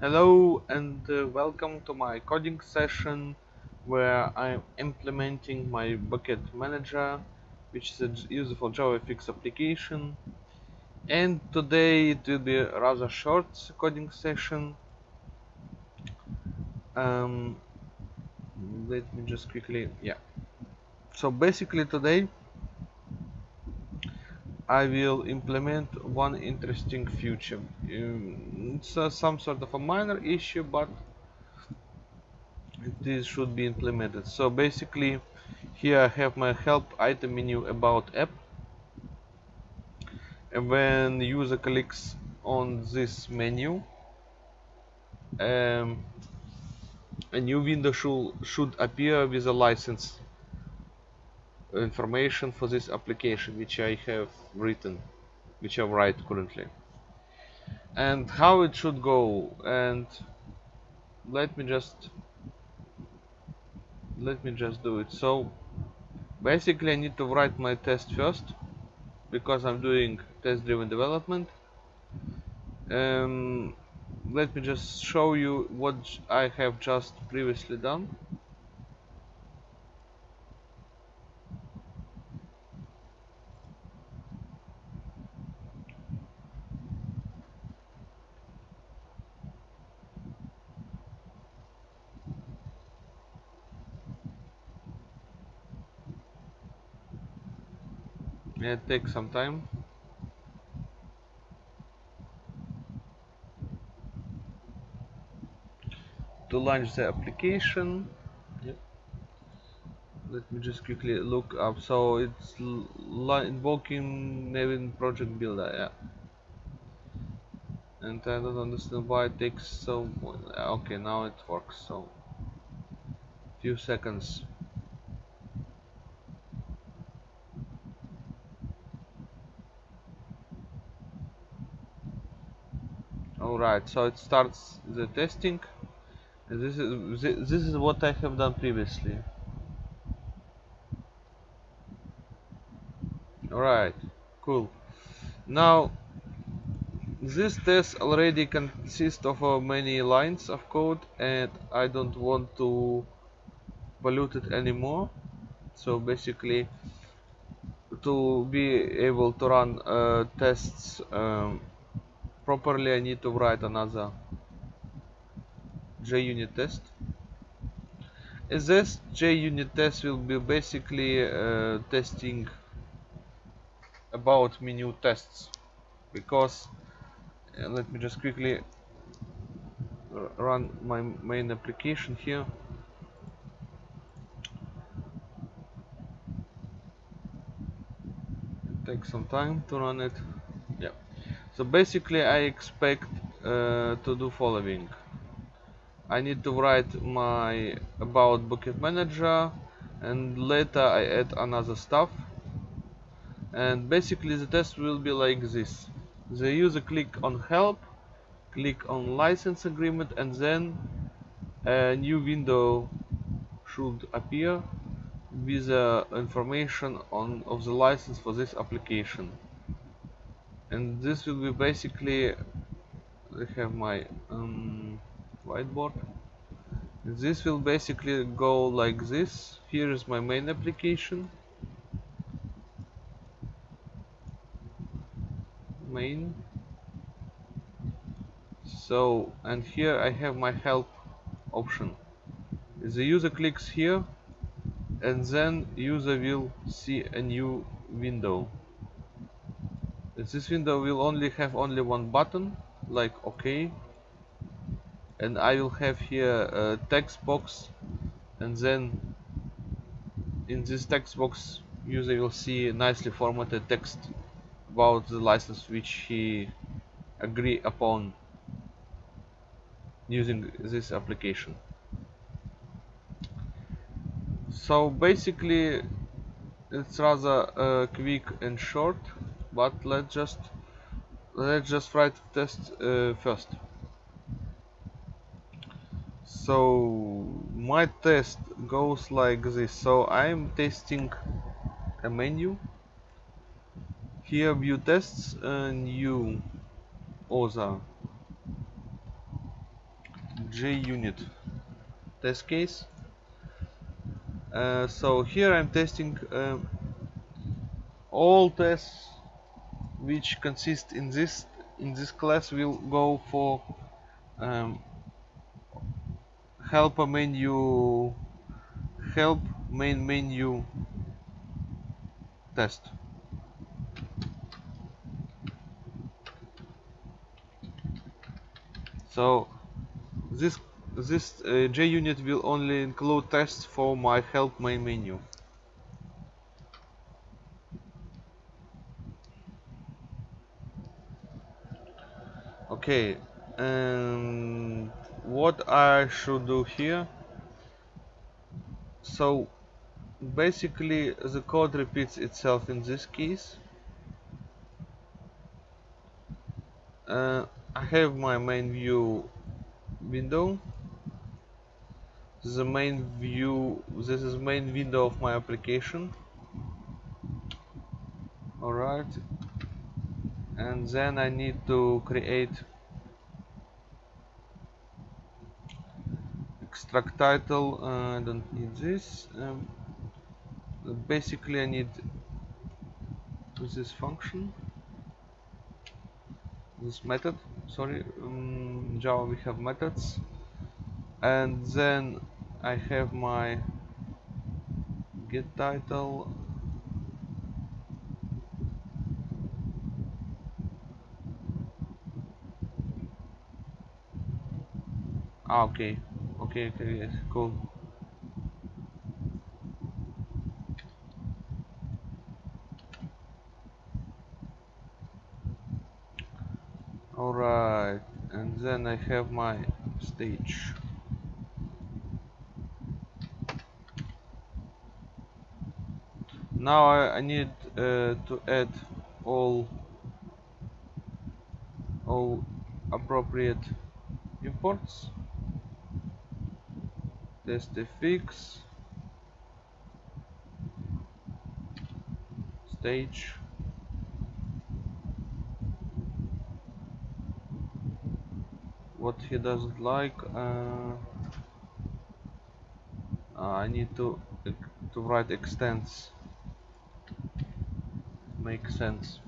Hello and uh, welcome to my coding session where I'm implementing my bucket manager which is a useful JavaFX application. And today it will be a rather short coding session. Um, let me just quickly yeah. So basically today I will implement one interesting feature um, it's uh, some sort of a minor issue but this should be implemented. So basically here I have my help item menu about app. And when user clicks on this menu um, a new window should, should appear with a license information for this application which I have written which I write currently. And how it should go and let me just let me just do it. So basically I need to write my test first because I'm doing test driven development. Um, let me just show you what I have just previously done it takes some time. To launch the application. Yep. let me just quickly look up. So it's invoking Maven project builder yeah. And I don't understand why it takes so okay now it works so few seconds alright so it starts the testing. This is this is what I have done previously. Alright cool. Now this test already consists of uh, many lines of code and I don't want to pollute it anymore. So basically to be able to run uh, tests um, properly I need to write another JUnit test. This JUnit test will be basically uh, testing about menu tests. Because uh, let me just quickly run my main application here. Take some time to run it so basically I expect uh, to do following. I need to write my about bucket manager and later I add another stuff. And basically the test will be like this. The user click on help click on license agreement and then a new window should appear with the information on of the license for this application and this will be basically I have my um, whiteboard. This will basically go like this. Here is my main application. Main. So and here I have my help option. The user clicks here and then user will see a new window this window will only have only one button like OK. And I will have here a text box. And then in this text box user will see nicely formatted text about the license which he agree upon using this application. So basically it's rather uh, quick and short but let's just let's just write test uh, first. So my test goes like this. So I'm testing a menu. Here view tests and new other JUnit test case. Uh, so here I'm testing uh, all tests which consist in this in this class will go for um, help menu help main menu test. So this this uh, JUnit will only include tests for my help main menu okay and what I should do here? So basically the code repeats itself in this case uh, I have my main view window. The main view this is main window of my application. Alright and then I need to create extract title uh, I don't need this um, basically I need this function this method sorry um, Java we have methods. And then I have my get title ah, okay. Okay okay yes cool. Alright and then I have my stage. Now I, I need uh, to add all all appropriate imports testfx stage. What he doesn't like uh, uh, I need to to write extends makes sense.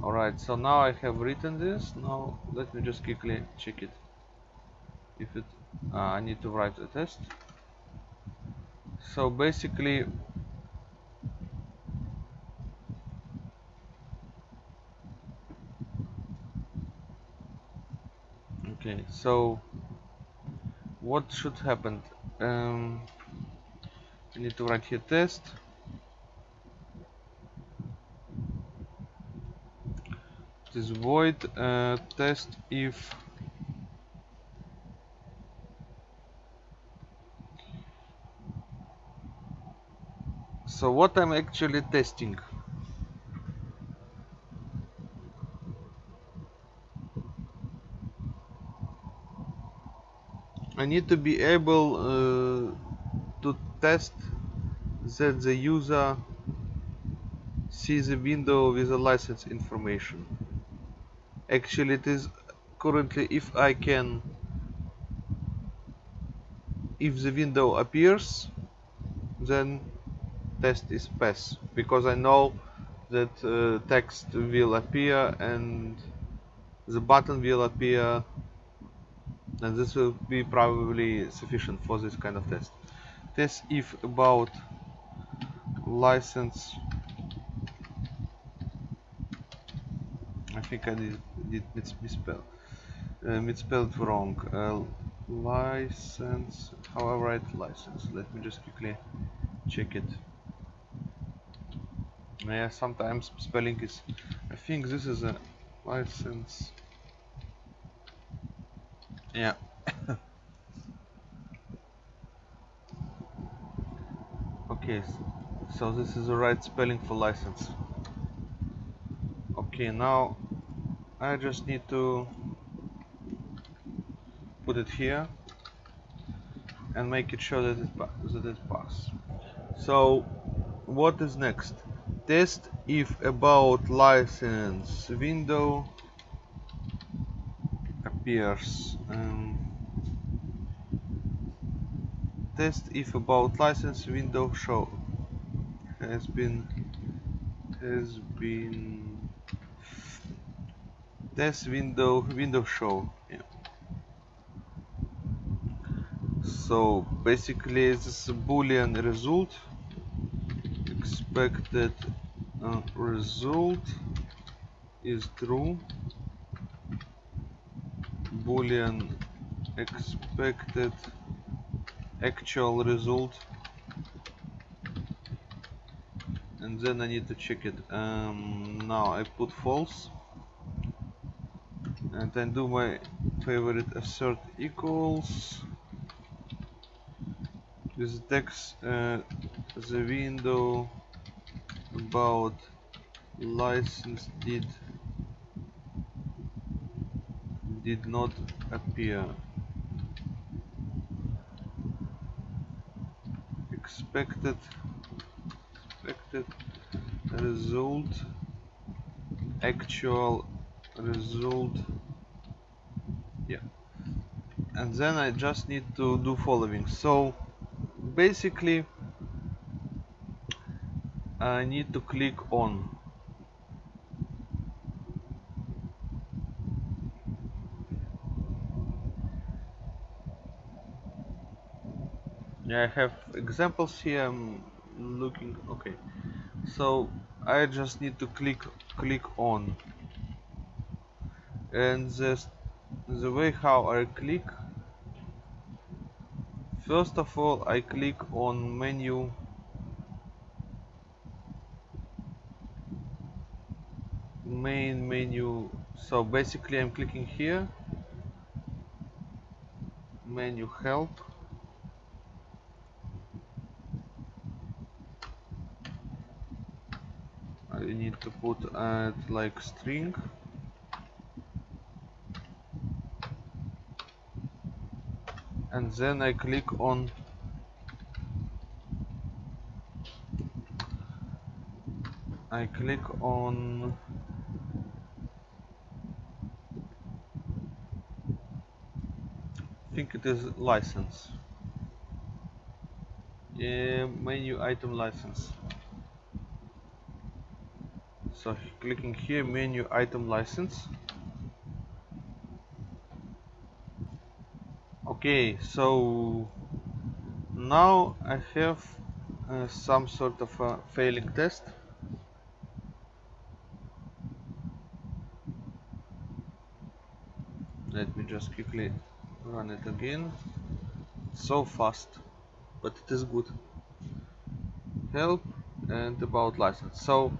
Alright so now I have written this. Now let me just quickly check it I need to write a test. So basically okay so what should happen? Um, I need to write here test. This void uh, test if so what I'm actually testing? I need to be able uh, to test that the user sees a window with a license information. Actually it is currently if I can if the window appears then test is pass because I know that uh, text will appear and the button will appear and this will be probably sufficient for this kind of test. Test if about license I think I did, did misspell uh, misspelled wrong. Uh, license how I write license. Let me just quickly check it yeah sometimes spelling is I think this is a license yeah. okay, so this is the right spelling for license. Okay, now I just need to put it here and make it sure that it, that it pass. So what is next? Test if about license window appears um, test if about license window show has been has been test window window show yeah. so basically this is a boolean result expected uh, result is true. Boolean expected actual result. And then I need to check it. Um, now I put false. And then do my favorite assert equals. This text uh, the window about license did did not appear. Expected expected result actual result. Yeah. And then I just need to do following. So basically I need to click on. Yeah, I have examples here I'm looking okay. So I just need to click click on. And the, the way how I click first of all I click on menu main menu so basically I'm clicking here. Menu help. I need to put add like string. And then I click on I click on think it is license. Yeah, menu item license. So clicking here menu item license. Okay so now I have uh, some sort of a failing test. Let me just quickly run it again. So fast but it is good. Help and about license. So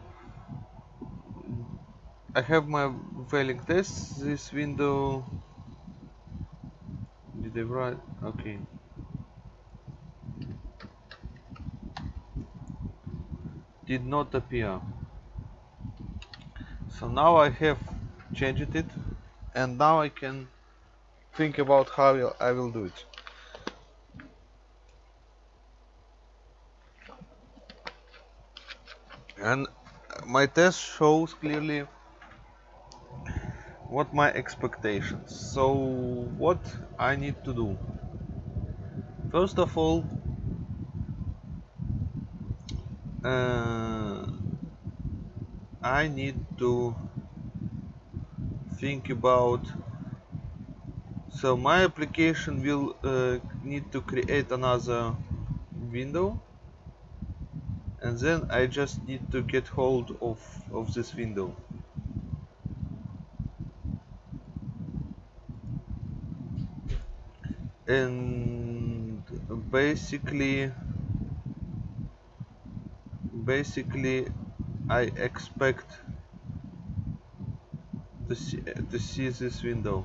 I have my failing test. This window did I write? Okay. Did not appear. So now I have changed it and now I can think about how I will do it. And my test shows clearly what my expectations. So what I need to do. First of all uh, I need to think about so my application will uh, need to create another window. And then I just need to get hold of, of this window. And basically basically I expect to see, to see this window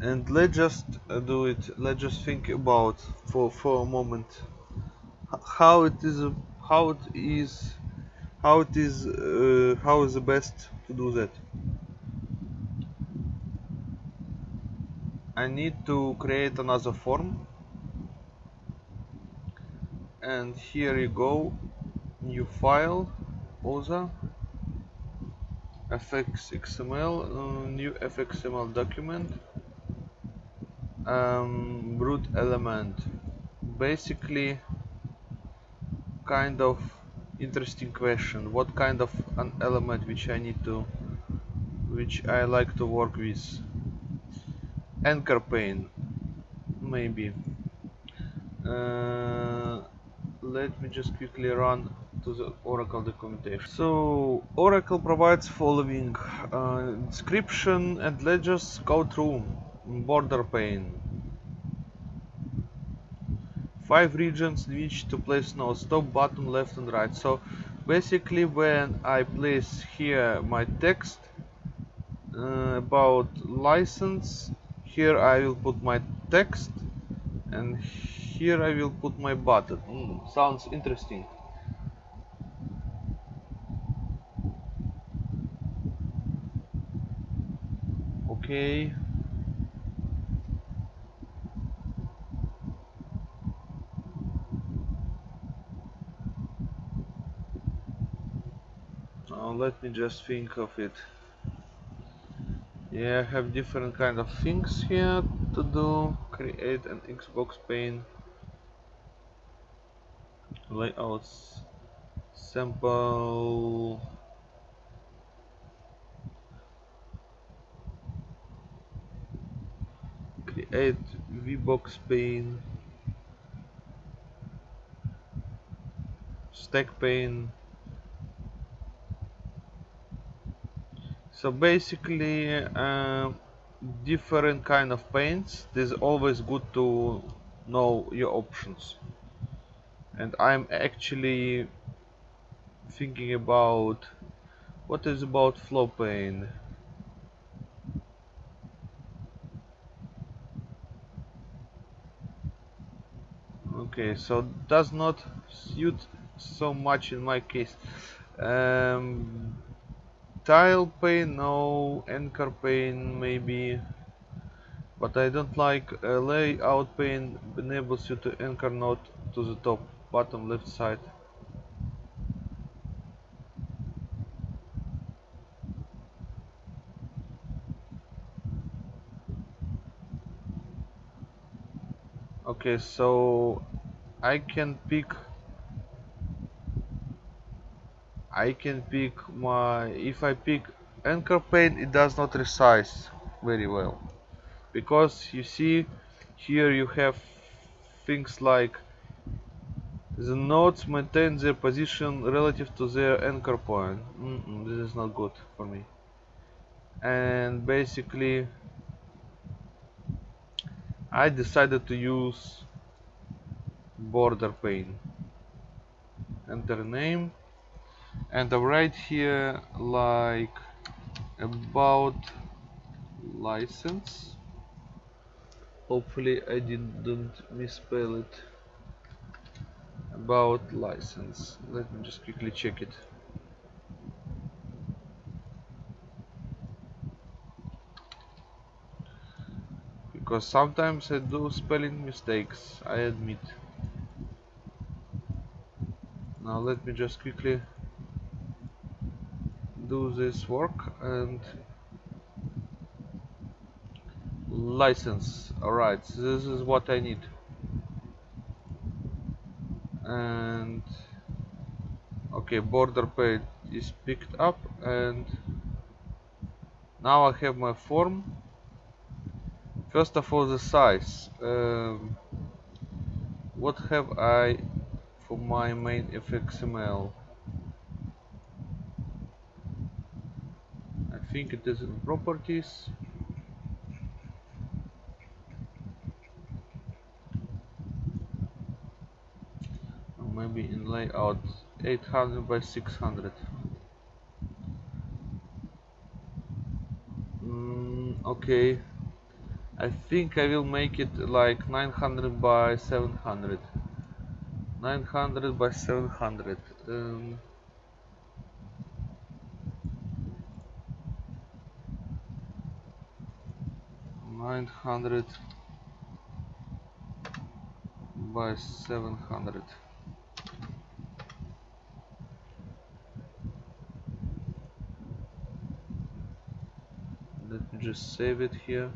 and let's just uh, do it. Let's just think about for for a moment how it is how it is how it is uh, how is the best to do that. I need to create another form. And here you go. New file. Other. Fxml uh, new fxml document um, root element basically kind of interesting question what kind of an element which I need to which I like to work with anchor pane maybe uh, let me just quickly run to the Oracle documentation. So Oracle provides following uh, description and let's just go through border pane. Five regions which to place no stop button left and right. So basically when I place here my text uh, about license, here I will put my text and here I will put my button. Mm, sounds interesting. Okay. Now let me just think of it. Yeah, I have different kind of things here to do. Create an HBox pane. Layouts. Sample. Create VBox pane. Stack pane. So basically uh, different kind of panes. It is always good to know your options. And I'm actually thinking about what is about flow pane? Okay so does not suit so much in my case. Um, tile pane no. Anchor pane maybe. But I don't like a layout pane enables you to anchor node to the top bottom left side. Okay so I can pick I can pick my if I pick anchor pane it does not resize very well. Because you see here you have things like the nodes maintain their position relative to their anchor point. Mm -mm, this is not good for me. And basically I decided to use border pane enter name and I write here like about license. Hopefully I didn't misspell it. About license. Let me just quickly check it. Because sometimes I do spelling mistakes I admit. Now let me just quickly do this work and license. Alright this is what I need. And okay border pane is picked up and now I have my form. First of all the size. Um, what have I for my main fxml think it is in properties. Maybe in layout 800 by 600 mm, okay. I think I will make it like 900 by 700 900 by 700 um, Nine hundred by seven hundred. let me just save it here.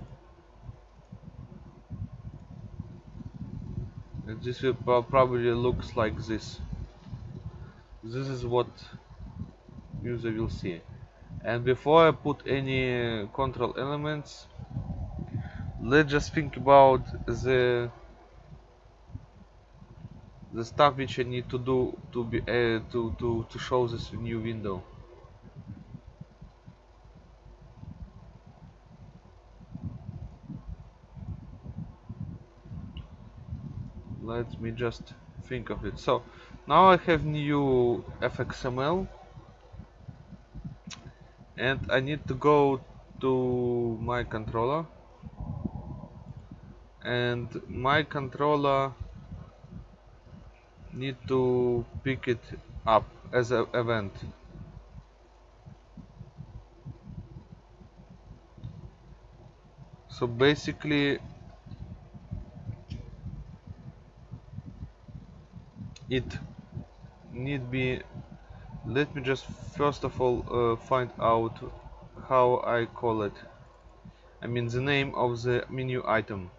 And this will probably looks like this. This is what user will see. And before I put any control elements let's just think about the the stuff which I need to do to be uh, to to to show this new window. Let me just think of it. So now I have new fxml and I need to go to my controller and my controller need to pick it up as an event. So basically it need be let me just first of all uh, find out how I call it. I mean the name of the menu item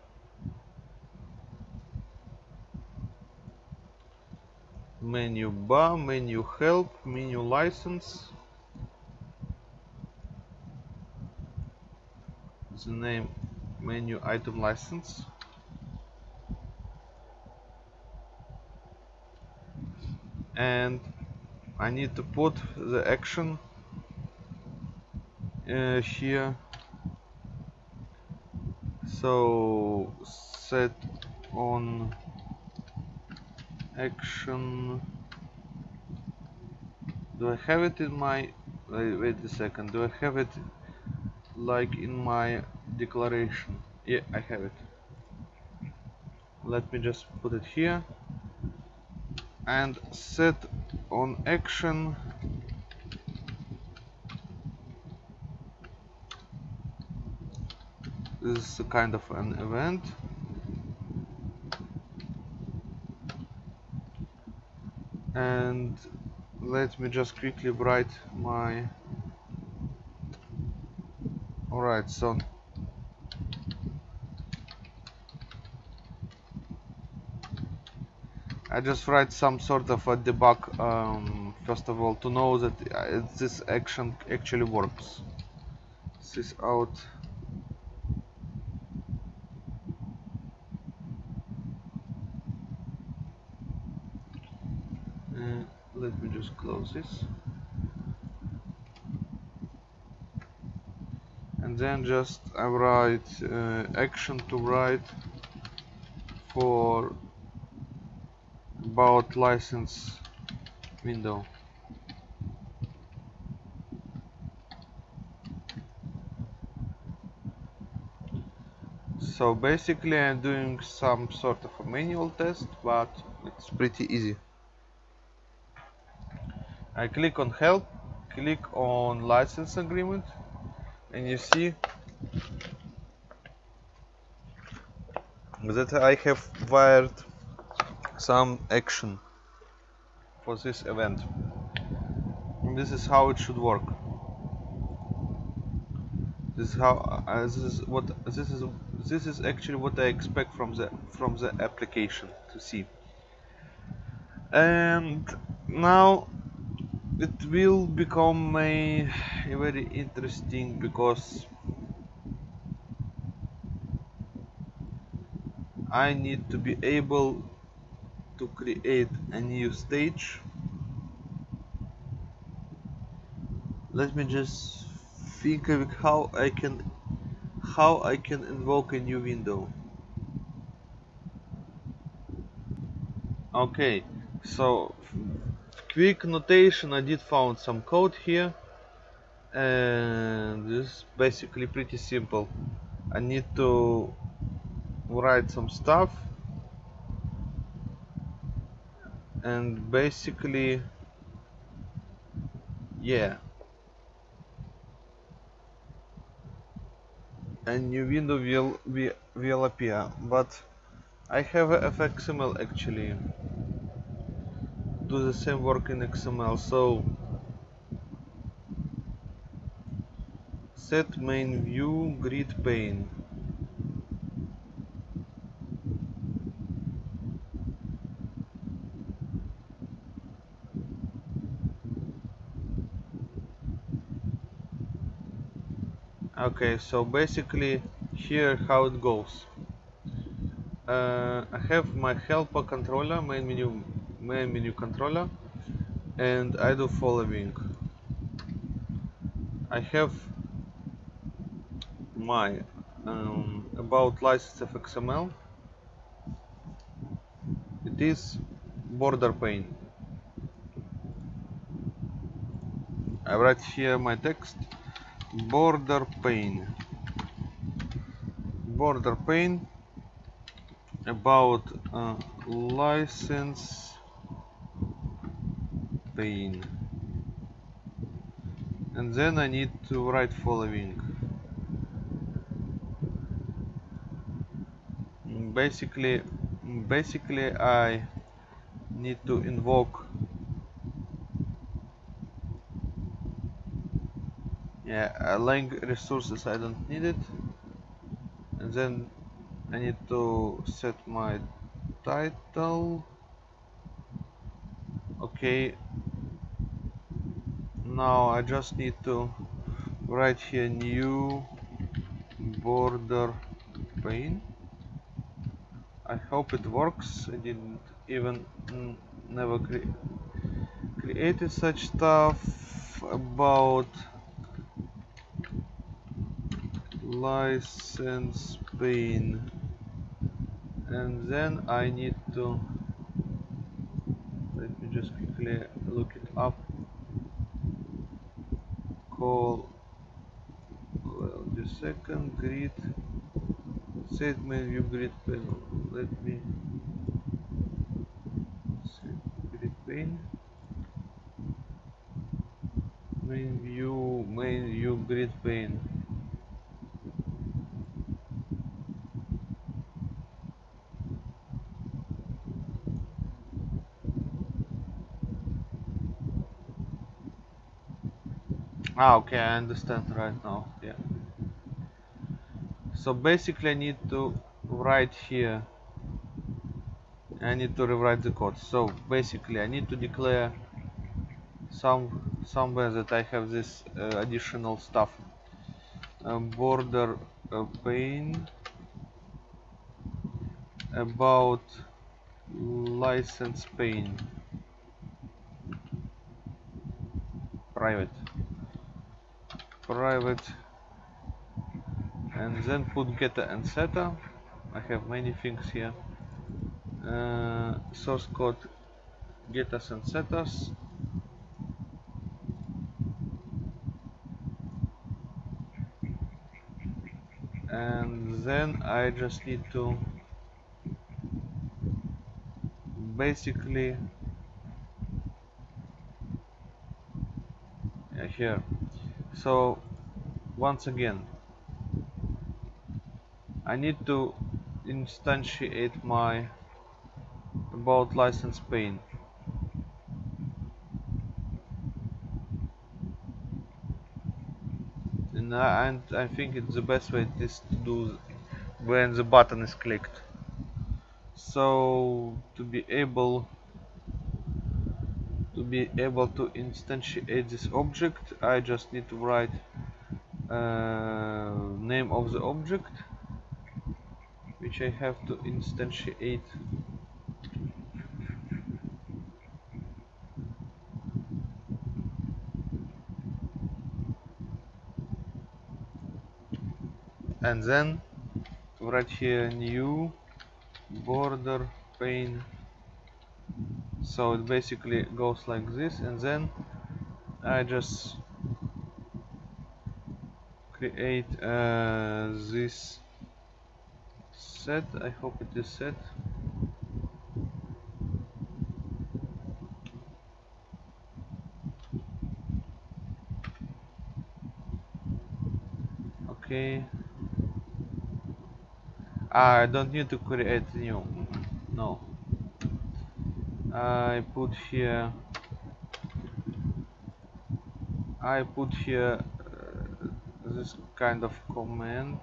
menu bar menu help menu license. The name menu item license. And I need to put the action uh, here. So set on action. Do I have it in my wait, wait a second. Do I have it like in my declaration? Yeah I have it. Let me just put it here. And set on action. This is a kind of an event and let me just quickly write my alright so. I just write some sort of a debug um, first of all to know that uh, this action actually works. This out uh, let me this and then just I write uh, action to write for about license window. So basically I'm doing some sort of a manual test but it's pretty easy I click on help click on license agreement and you see that I have wired some action for this event. And this is how it should work. This is how uh, this is what this is this is actually what I expect from the from the application to see. And now it will become a, a very interesting because I need to be able to create a new stage. Let me just think of how I can how I can invoke a new window. Okay so quick notation I did found some code here. And this is basically pretty simple. I need to write some stuff. And basically yeah. A new window will be will appear. But I have a fxml actually do the same work in xml so set main view grid pane. Okay so basically here how it goes. Uh, I have my helper controller main menu main menu controller and I do following. I have my um, about license XML it is border pane. I write here my text border pane. Border pane about uh, license and then I need to write following. Basically basically I need to invoke. Yeah lang resources I don't need it. And then I need to set my title. Okay now I just need to write here new border pane. I hope it works. I didn't even never cre created such stuff about license pane. And then I need to let me just quickly look it up call well just second grid set menu grid panel let me set grid pane main view main view grid pane Ah, okay, I understand right now. Yeah. So basically, I need to write here. I need to rewrite the code. So basically, I need to declare some somewhere that I have this uh, additional stuff. Uh, border uh, pane about license pane private private and then put getter and setter I have many things here. Uh, source code getters and setters and then I just need to basically yeah, here. So once again. I need to instantiate my about license pane and I, and I think it's the best way is to do when the button is clicked. So to be able to be able to instantiate this object I just need to write uh, name of the object which I have to instantiate. And then write here new border pane. So it basically goes like this and then I just create uh, this set. I hope it is set. Okay. Ah, I don't need to create new. No. I put here I put here this kind of command.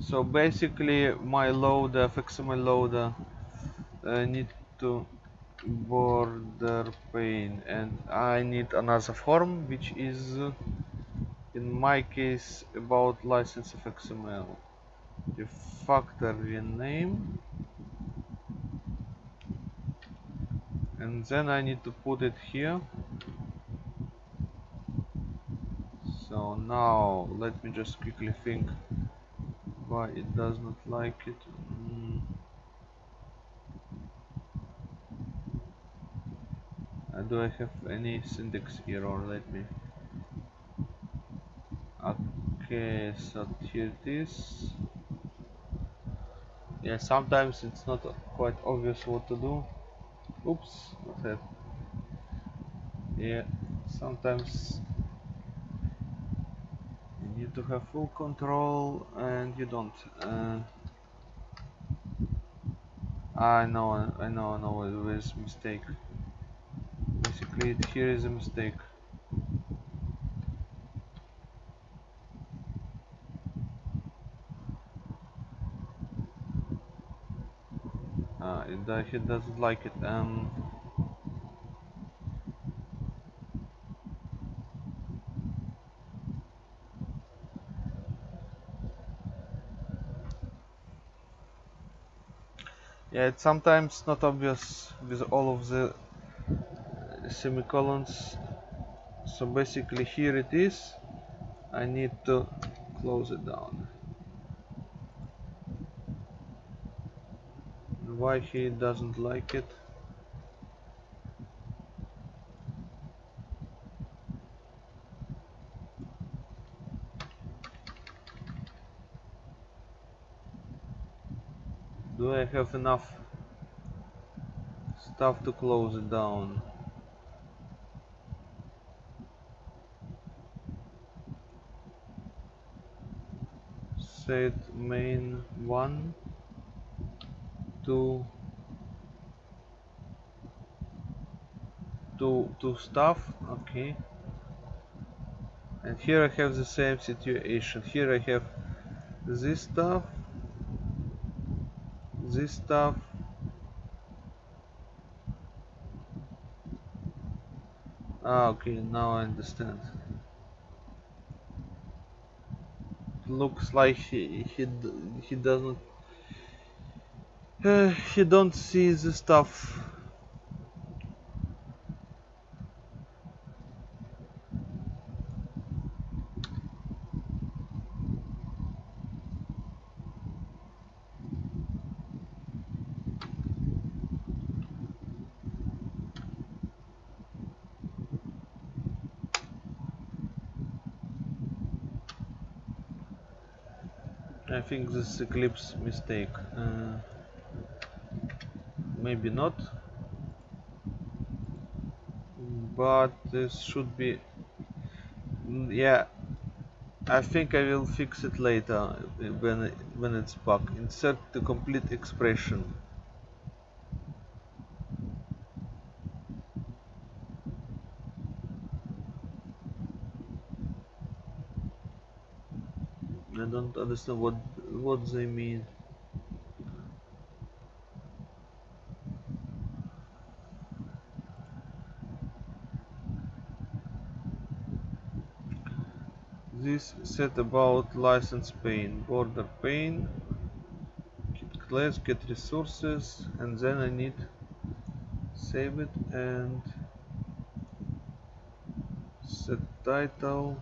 So basically my loader fxml loader uh, need to border pane and I need another form which is in my case about license of XML the factory name. And then I need to put it here so now let me just quickly think why it does not like it. Mm. uh, do I have any syntax error? Let me okay so here it is. Yeah sometimes it's not quite obvious what to do. Oops not that yeah sometimes you need to have full control and you don't uh, I know I know I know it was mistake. Basically here is a mistake. Uh, it, he doesn't like it um yeah it's sometimes not obvious with all of the uh, semicolons. So basically here it is. I need to close it down. Why he doesn't like it have enough stuff to close it down. Set main 1 to to to stuff okay. And here I have the same situation. Here I have this stuff this stuff. Ah okay now I understand. It looks like he he he doesn't uh, he don't see the stuff Think this Eclipse mistake. Uh, maybe not. But this should be... Yeah, I think I will fix it later when, when it's back. Insert the complete expression. I don't understand what what they mean. This set about license pane, border pane, get class, get resources, and then I need save it and set title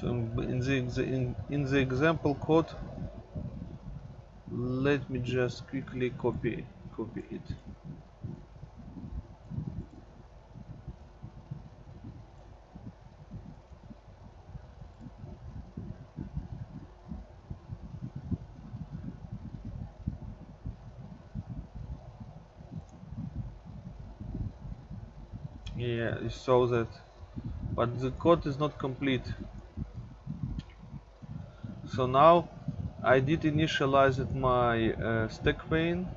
So in the in, in the example code, let me just quickly copy copy it. yeah you saw that but the code is not complete so now I did initialize my uh, stack pane.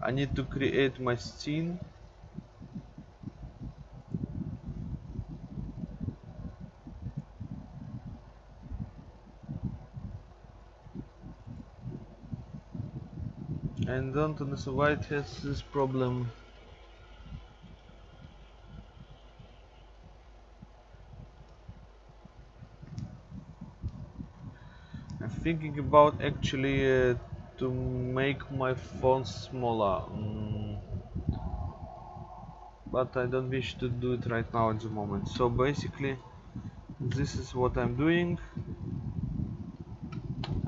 I need to create my scene. And don't understand why it has this problem thinking about actually uh, to make my font smaller mm. but I don't wish to do it right now at the moment. So basically this is what I'm doing.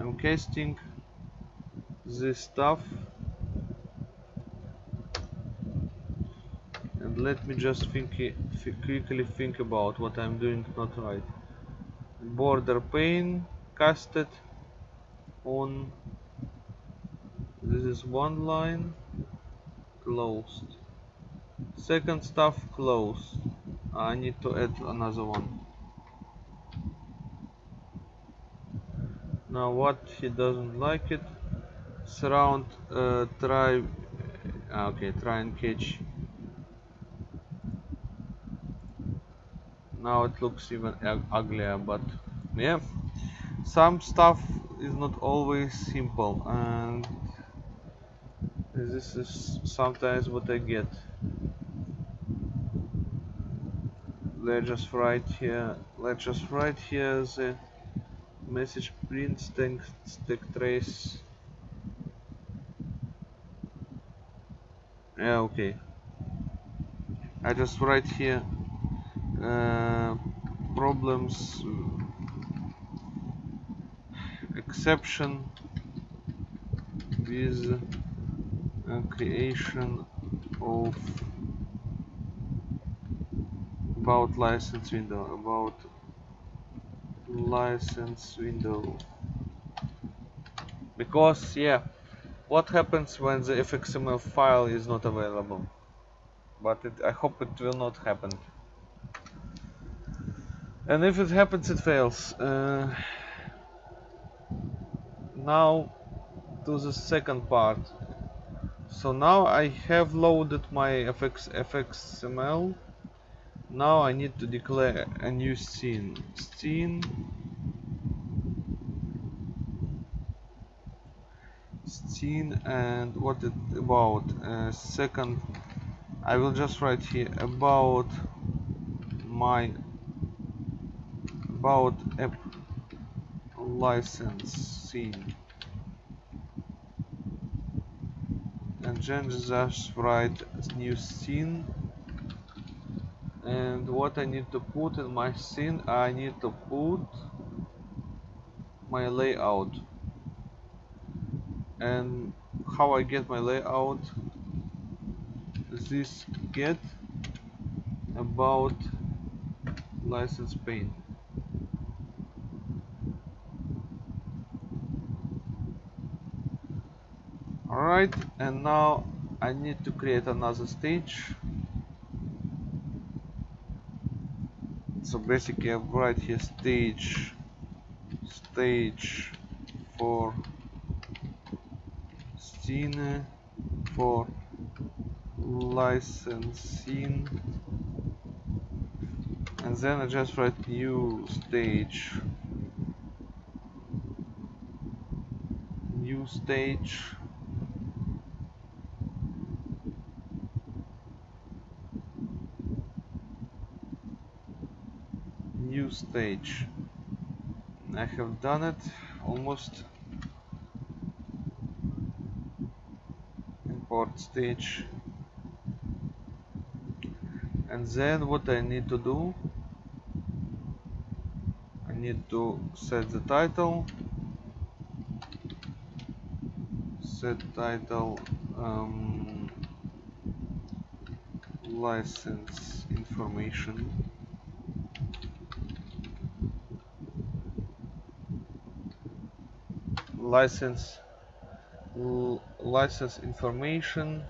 I'm casting this stuff. And let me just think quickly think about what I'm doing not right. Border pane casted on this is one line closed. Second stuff closed. I need to add another one. Now what he doesn't like it surround uh, try uh, okay try and catch. Now it looks even uglier but yeah. Some stuff is not always simple and this is sometimes what I get. Let's just write here let's just write here the message print stack, stack trace. Yeah okay. I just write here uh, problems exception with creation of about license window about license window. Because yeah what happens when the fxml file is not available? But it, I hope it will not happen. And if it happens it fails. Uh, now to the second part. So now I have loaded my fx fxml now I need to declare a new scene. Scene. Scene and what it about? Second. I will just write here about my about app license scene. And then just write new scene. And what I need to put in my scene I need to put my layout. And how I get my layout? This get about license pane alright and now I need to create another stage. So basically I write here stage stage for scene for licensing and then I just write new stage. New stage new stage. I have done it almost import stage. And then what I need to do I need to set the title. Set title um, license information license license information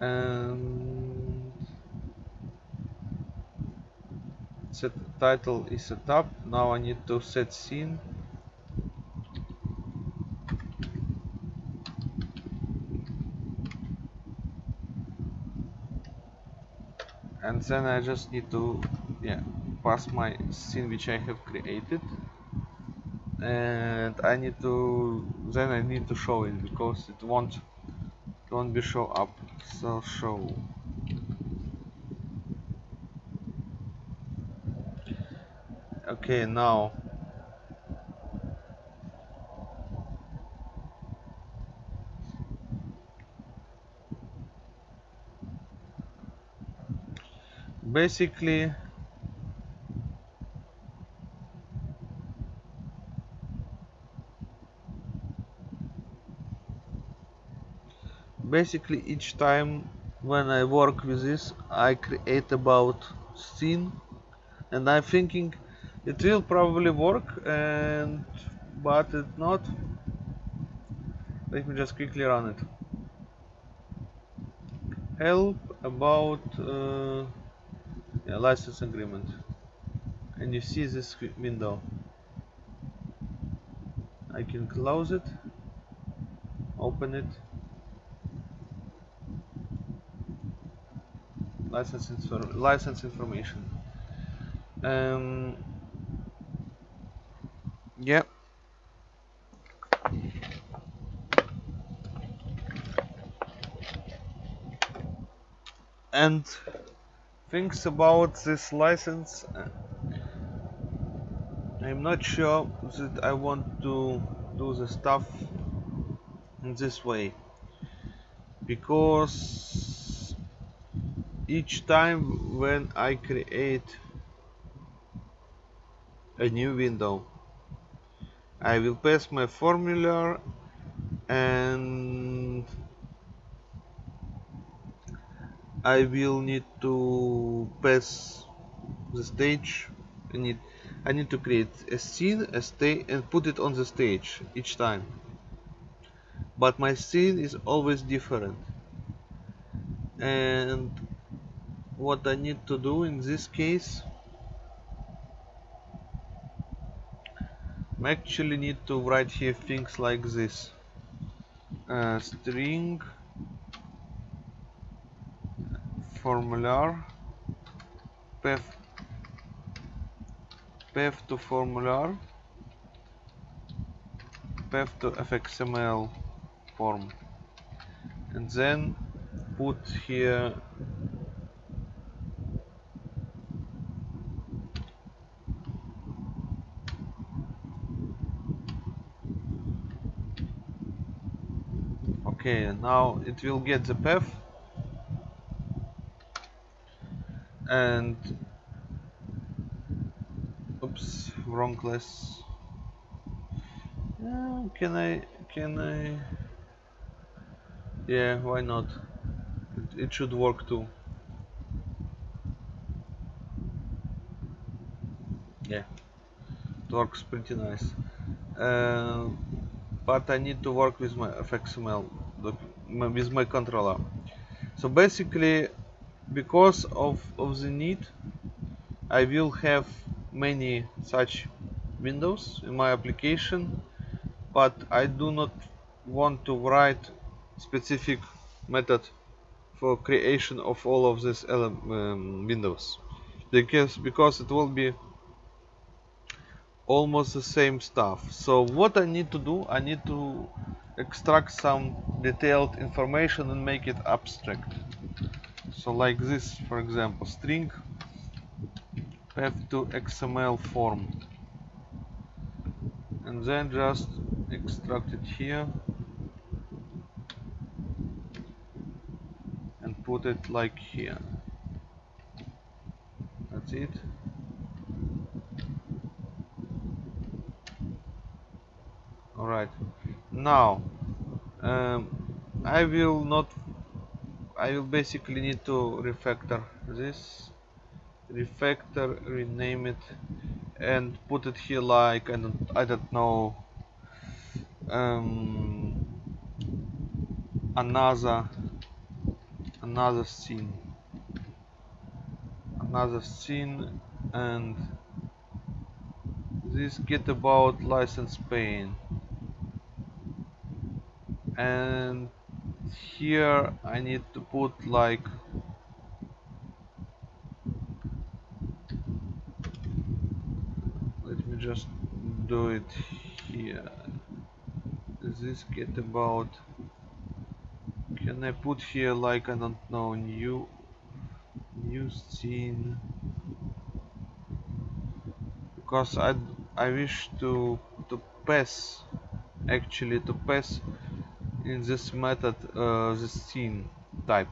and set title is set up. Now I need to set scene. And then I just need to yeah pass my scene which I have created and I need to then I need to show it because it won't it won't be show up. So show. Okay now. Basically basically each time when I work with this I create about scene and I'm thinking it will probably work and but it not. Let me just quickly run it. Help about uh, yeah, license agreement. And you see this window. I can close it open it license, license information. Um, yeah. And things about this license uh, I'm not sure that I want to do the stuff in this way. Because each time when I create a new window I will pass my formula and I will need to pass the stage. I need I need to create a scene a stage and put it on the stage each time. But my scene is always different. And what I need to do in this case. I actually need to write here things like this. Uh, string formular path path to formular path to fxml form. And then put here okay now it will get the path. And oops wrong class. Uh, can I can I? Yeah why not? It, it should work too. Yeah it works pretty nice. Uh, but I need to work with my fxml with my controller. So basically because of, of the need I will have many such windows in my application but I do not want to write specific method for creation of all of these um, windows. Because because it will be almost the same stuff. So what I need to do I need to extract some detailed information and make it abstract. So like this for example string path to XML form. And then just extract it here and put it like here. That's it. Alright now um, I will not I will basically need to refactor this refactor rename it and put it here like I don't, I don't know um, another another scene. Another scene and this get about license pane and here I need to put like let me just do it here. This get about can I put here like I don't know new new scene? Because I I wish to to pass actually to pass in this method uh, the scene type.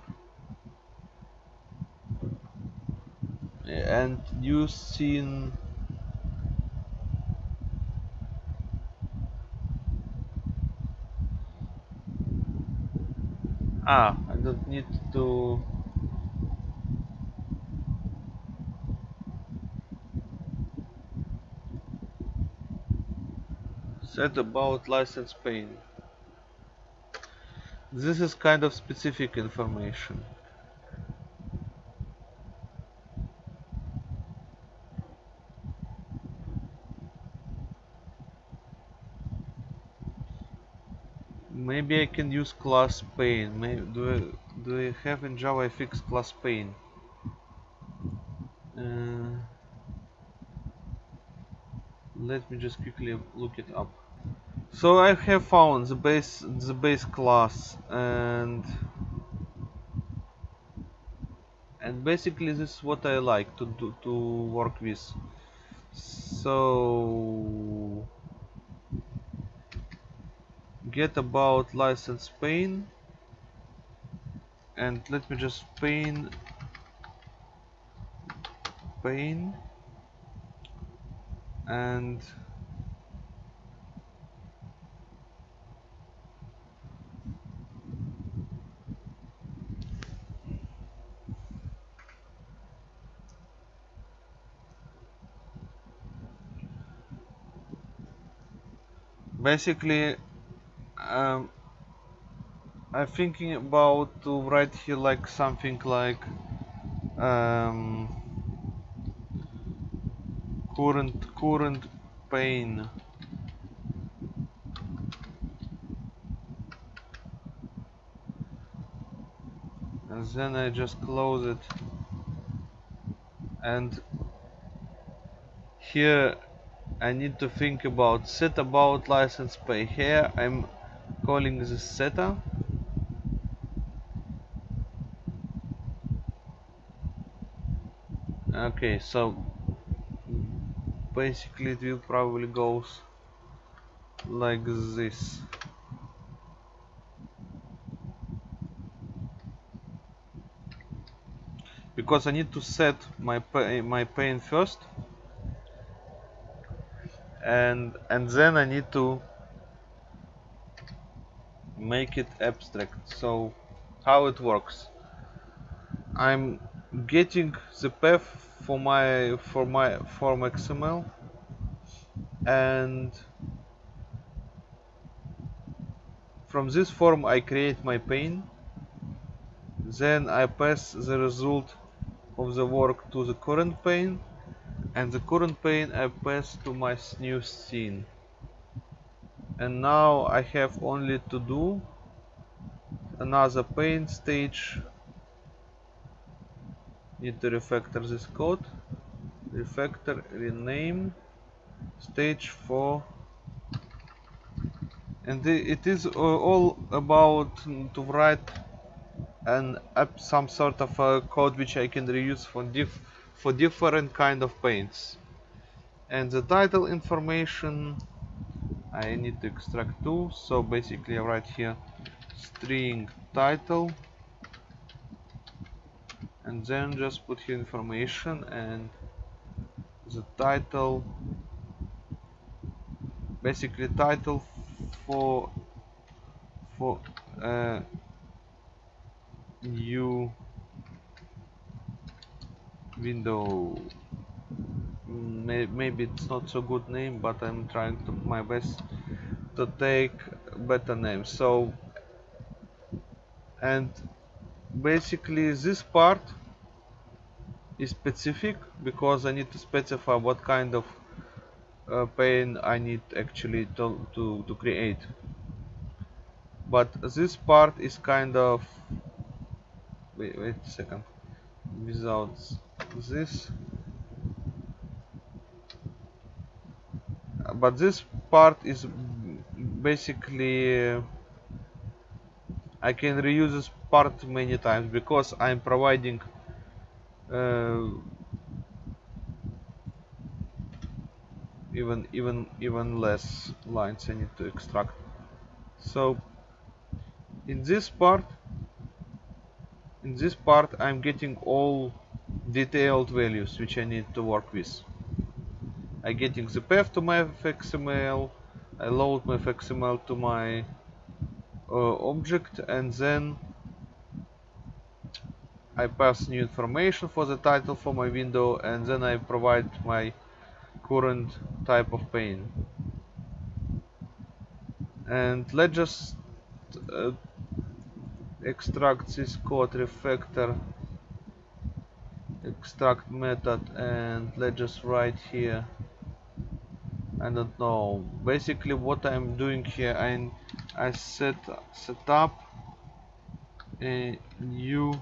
And new scene ah I don't need to set about license pane this is kind of specific information. Maybe I can use class pane. Maybe, do I, do I have in Java a fixed class pane? Uh, let me just quickly look it up so I have found the base the base class and and basically this is what I like to do to work with. So get about license pane and let me just pane pane and basically um, I'm thinking about to write here like something like um, current current pane and then I just close it. And here I need to think about set about license pay here. I'm calling this setter. Okay so basically it will probably goes like this. Because I need to set my pay, my pane first and and then I need to make it abstract. So how it works? I'm getting the path for my for my form XML and from this form I create my pane then I pass the result of the work to the current pane and the current pane I pass to my new scene. And now I have only to do another pane stage. Need to refactor this code. Refactor rename stage 4 and it is uh, all about to write an app some sort of a code which I can reuse for diff for different kind of panes. And the title information I need to extract too so basically I write here string title and then just put here information and the title basically title for for uh, new window. Maybe it's not so good name but I'm trying to my best to take better name. So and basically this part is specific because I need to specify what kind of uh, pane I need actually to, to, to create. But this part is kind of wait, wait a second. Without this? But this part is basically uh, I can reuse this part many times because I'm providing uh, even even even less lines I need to extract. So in this part in this part I'm getting all detailed values which I need to work with. I getting the path to my fxml I load my fxml to my uh, object and then I pass new information for the title for my window and then I provide my current type of pane. And let's just uh, extract this code refactor extract method and let's just write here. I don't know. Basically what I'm doing here I I set set up a new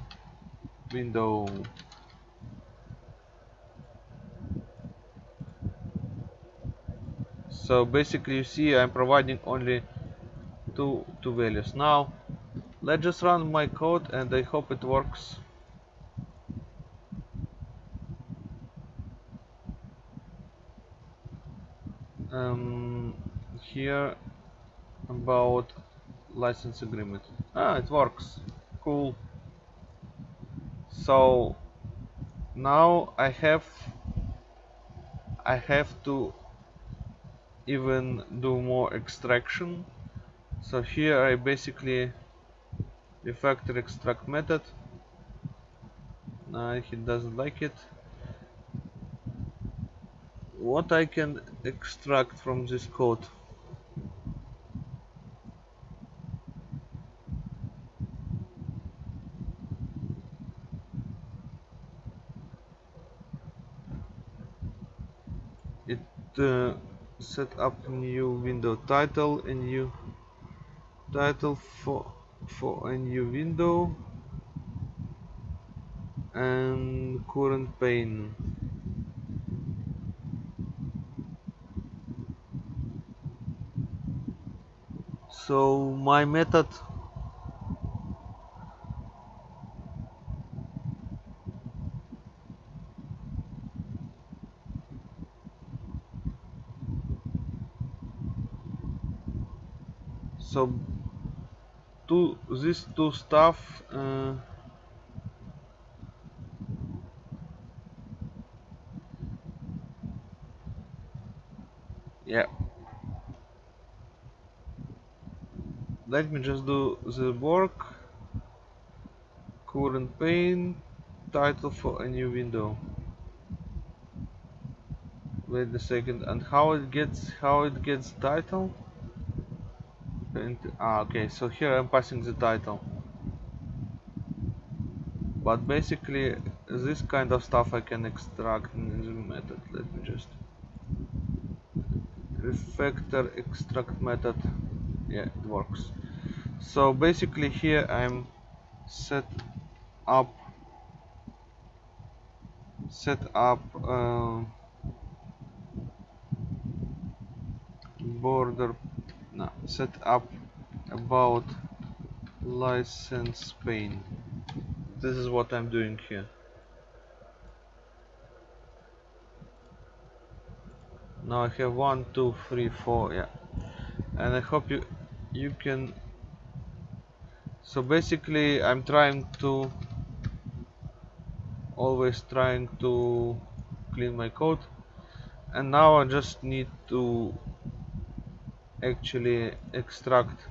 window. So basically you see I'm providing only two two values. Now let's just run my code and I hope it works um, here about license agreement. Ah it works. Cool. So now I have I have to even do more extraction. So here I basically refactor extract method. No, he doesn't like it what I can extract from this code. It uh, set up new window title a new title for for a new window and current pane so my method. So two these two stuff uh, yeah let me just do the work. Current pane title for a new window. Wait a second and how it gets how it gets title? And, ah, okay so here I'm passing the title. But basically this kind of stuff I can extract in the method. Let me just refactor extract method. Yeah it works so basically here I'm set up set up uh, border no, set up about license pane this is what I'm doing here. Now I have one two three four yeah. And I hope you you can so basically I'm trying to always trying to clean my code. And now I just need to actually extract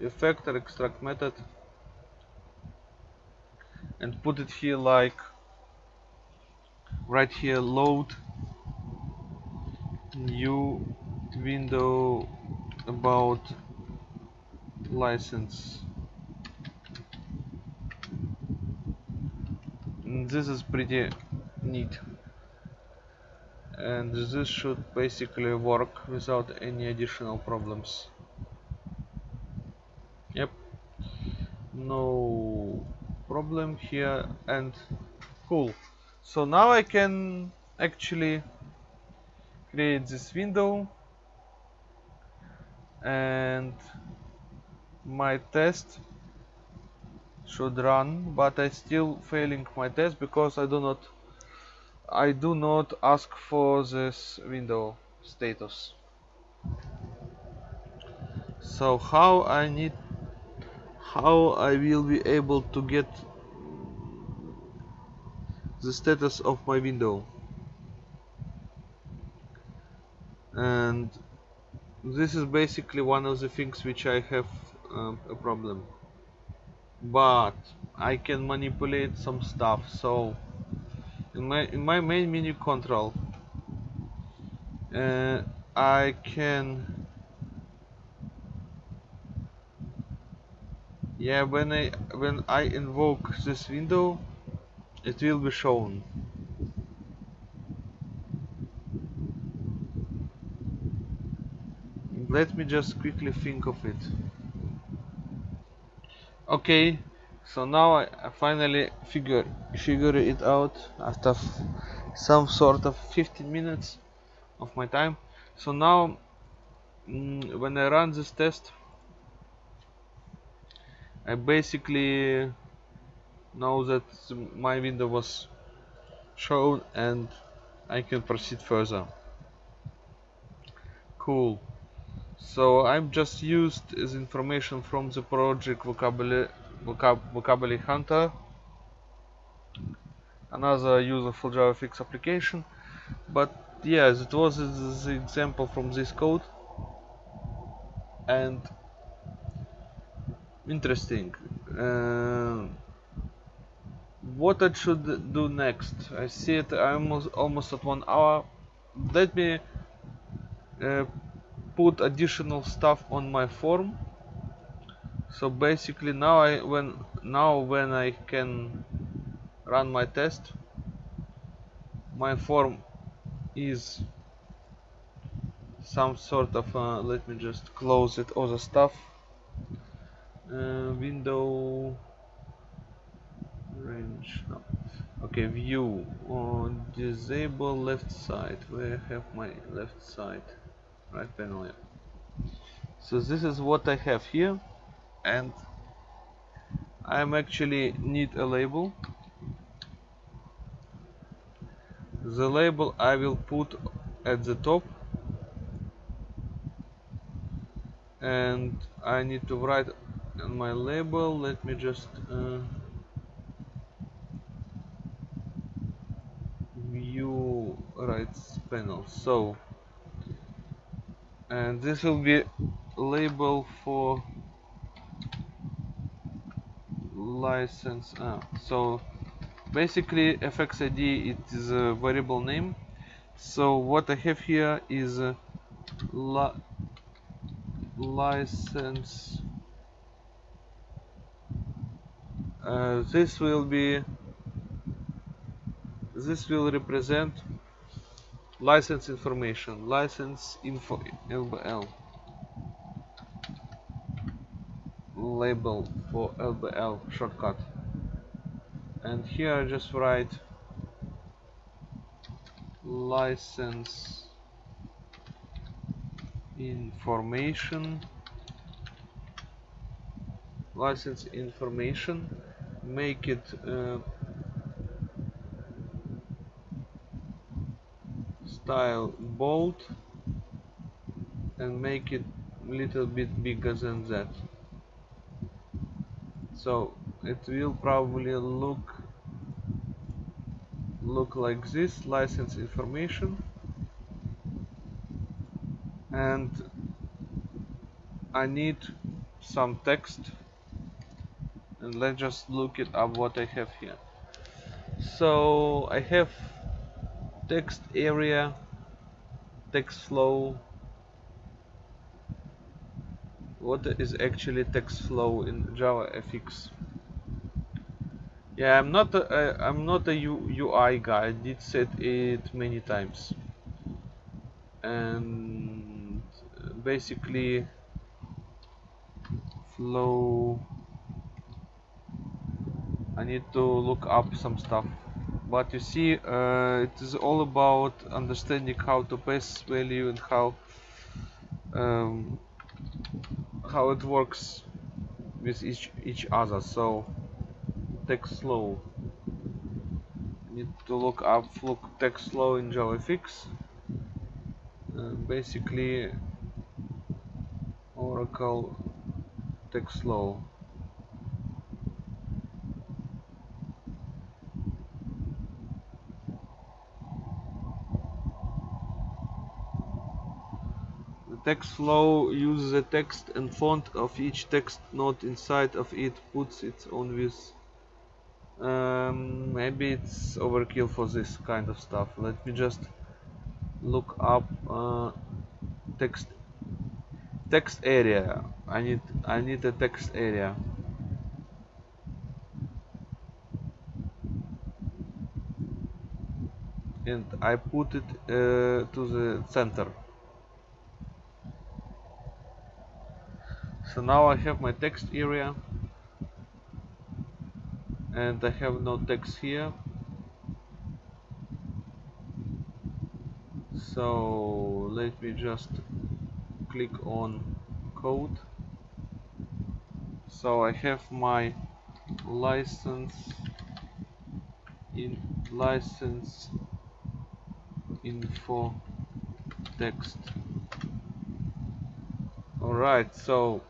refactor extract method. And put it here like right here load new window about license this is pretty neat. And this should basically work without any additional problems. Yep. No problem here and cool. So now I can actually create this window. And my test should run but I still failing my test because I do not I do not ask for this window status. So how I need how I will be able to get the status of my window? And this is basically one of the things which I have uh, a problem but I can manipulate some stuff so in my in my main menu control uh, I can yeah when I when I invoke this window it will be shown. Let me just quickly think of it okay so now I, I finally figure figure it out after some sort of 15 minutes of my time. So now mm, when I run this test I basically know that my window was shown and I can proceed further. Cool so I'm just used as information from the project vocabulary vocab vocabulary hunter. Another useful JavaFX application. But yes it was the example from this code. And interesting. Uh, what I should do next? I see it I'm almost, almost at one hour. Let me uh, put additional stuff on my form. So basically now I when now when I can run my test my form is some sort of uh, let me just close it all the stuff. Uh, window range no. okay view on disable left side. Where I have my left side right panel yeah. so this is what I have here and I'm actually need a label. The label I will put at the top and I need to write on my label. Let me just uh, view rights panel. So and this will be label for license. Ah, so basically fxid it is a variable name. So what I have here is li license. Uh, this will be this will represent license information. License info. LBL label for LBL shortcut. And here I just write license information. License information. Make it uh, style bold and make it a little bit bigger than that. So it will probably look look like this license information. And I need some text. And let's just look it up what I have here. So I have text area text flow what is actually text flow in JavaFX Yeah, I'm not a, a I'm not a U, UI guy. I did said it many times, and basically flow. I need to look up some stuff, but you see, uh, it is all about understanding how to pass value and how um, how it works with each each other. So text flow need to look up look text flow in JavaFX. Uh, basically Oracle text flow text flow uses the text and font of each text node inside of it puts its own with um, maybe it's overkill for this kind of stuff. Let me just look up uh, text text area. I need I need a text area. And I put it uh, to the center so now I have my text area. And I have no text here. So let me just click on code. So I have my license in license info text. Alright so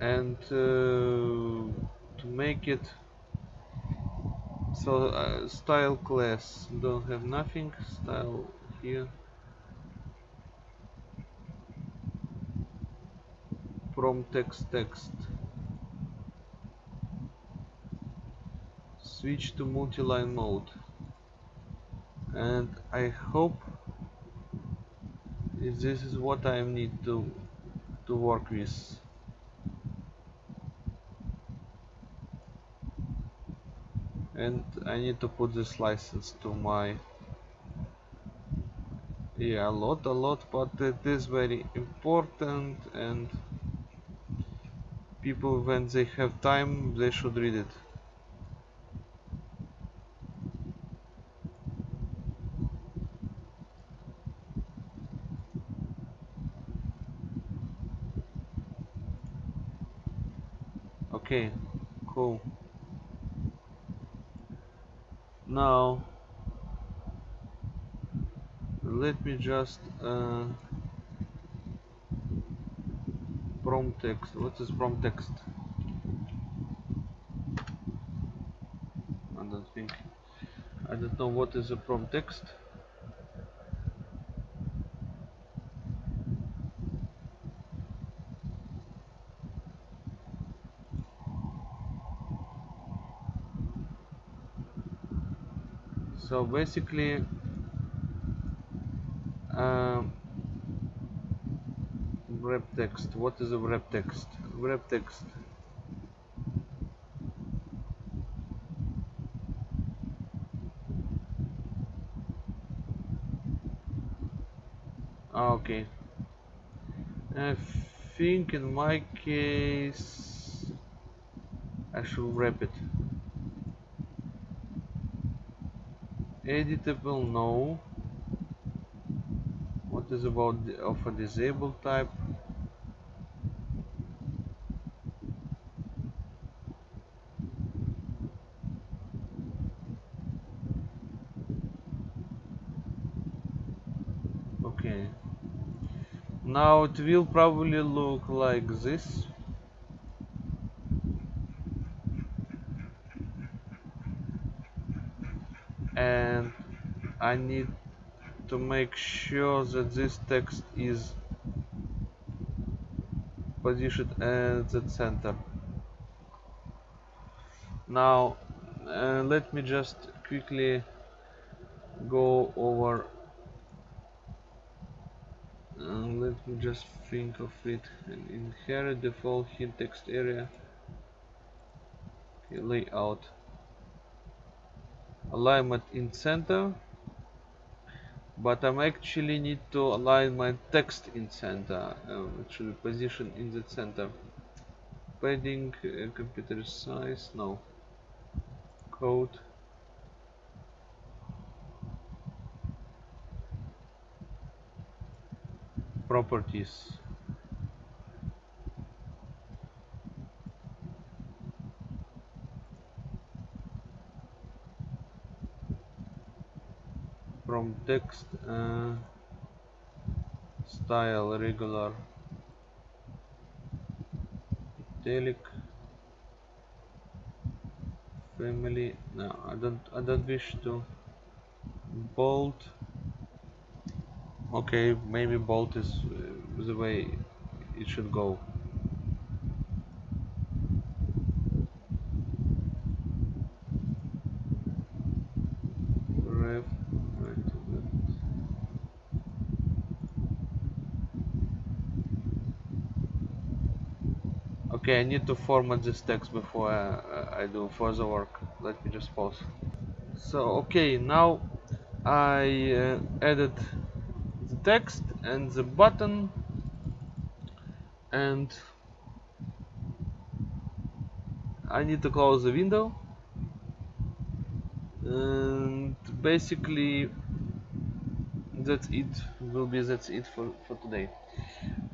and uh, to make it so uh, style class. Don't have nothing. Style here. From text text. Switch to multi-line mode. And I hope if this is what I need to to work with and I need to put this license to my yeah a lot a lot but it is very important and people when they have time they should read it. Okay cool now let me just uh, prompt text. What is prompt text? I don't think I don't know what is a prompt text. So basically wrap text what is a wrap text wrap text ah, okay. I think in my case I should wrap it. Editable no. What is about the, of a disabled type okay now it will probably look like this. And I need to make sure that this text is positioned at the center. Now uh, let me just quickly go over uh, let me just think of it and inherit default hint text area. Okay, layout. Alignment in center but I'm actually need to align my text in center um, it should in the center. Padding uh, computer size no. Code properties. From text uh, style regular italic family. No I don't I don't wish to bold okay maybe bold is uh, the way it should go. Okay I need to format this text before I, I do further work. Let me just pause. So okay now I uh, added text and the button and I need to close the window. And basically that's it. Will be that's it for, for today.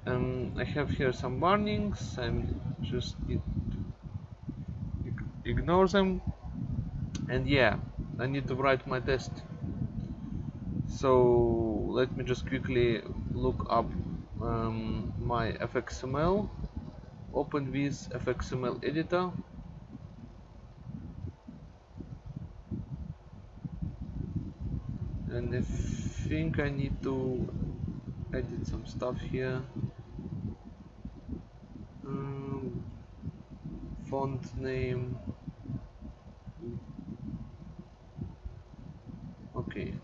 Um, I have here some warnings. I'm just need to ignore them. And yeah I need to write my test so let me just quickly look up um, my fxml open with fxml editor. And I think I need to edit some stuff here. Um, font name. Okay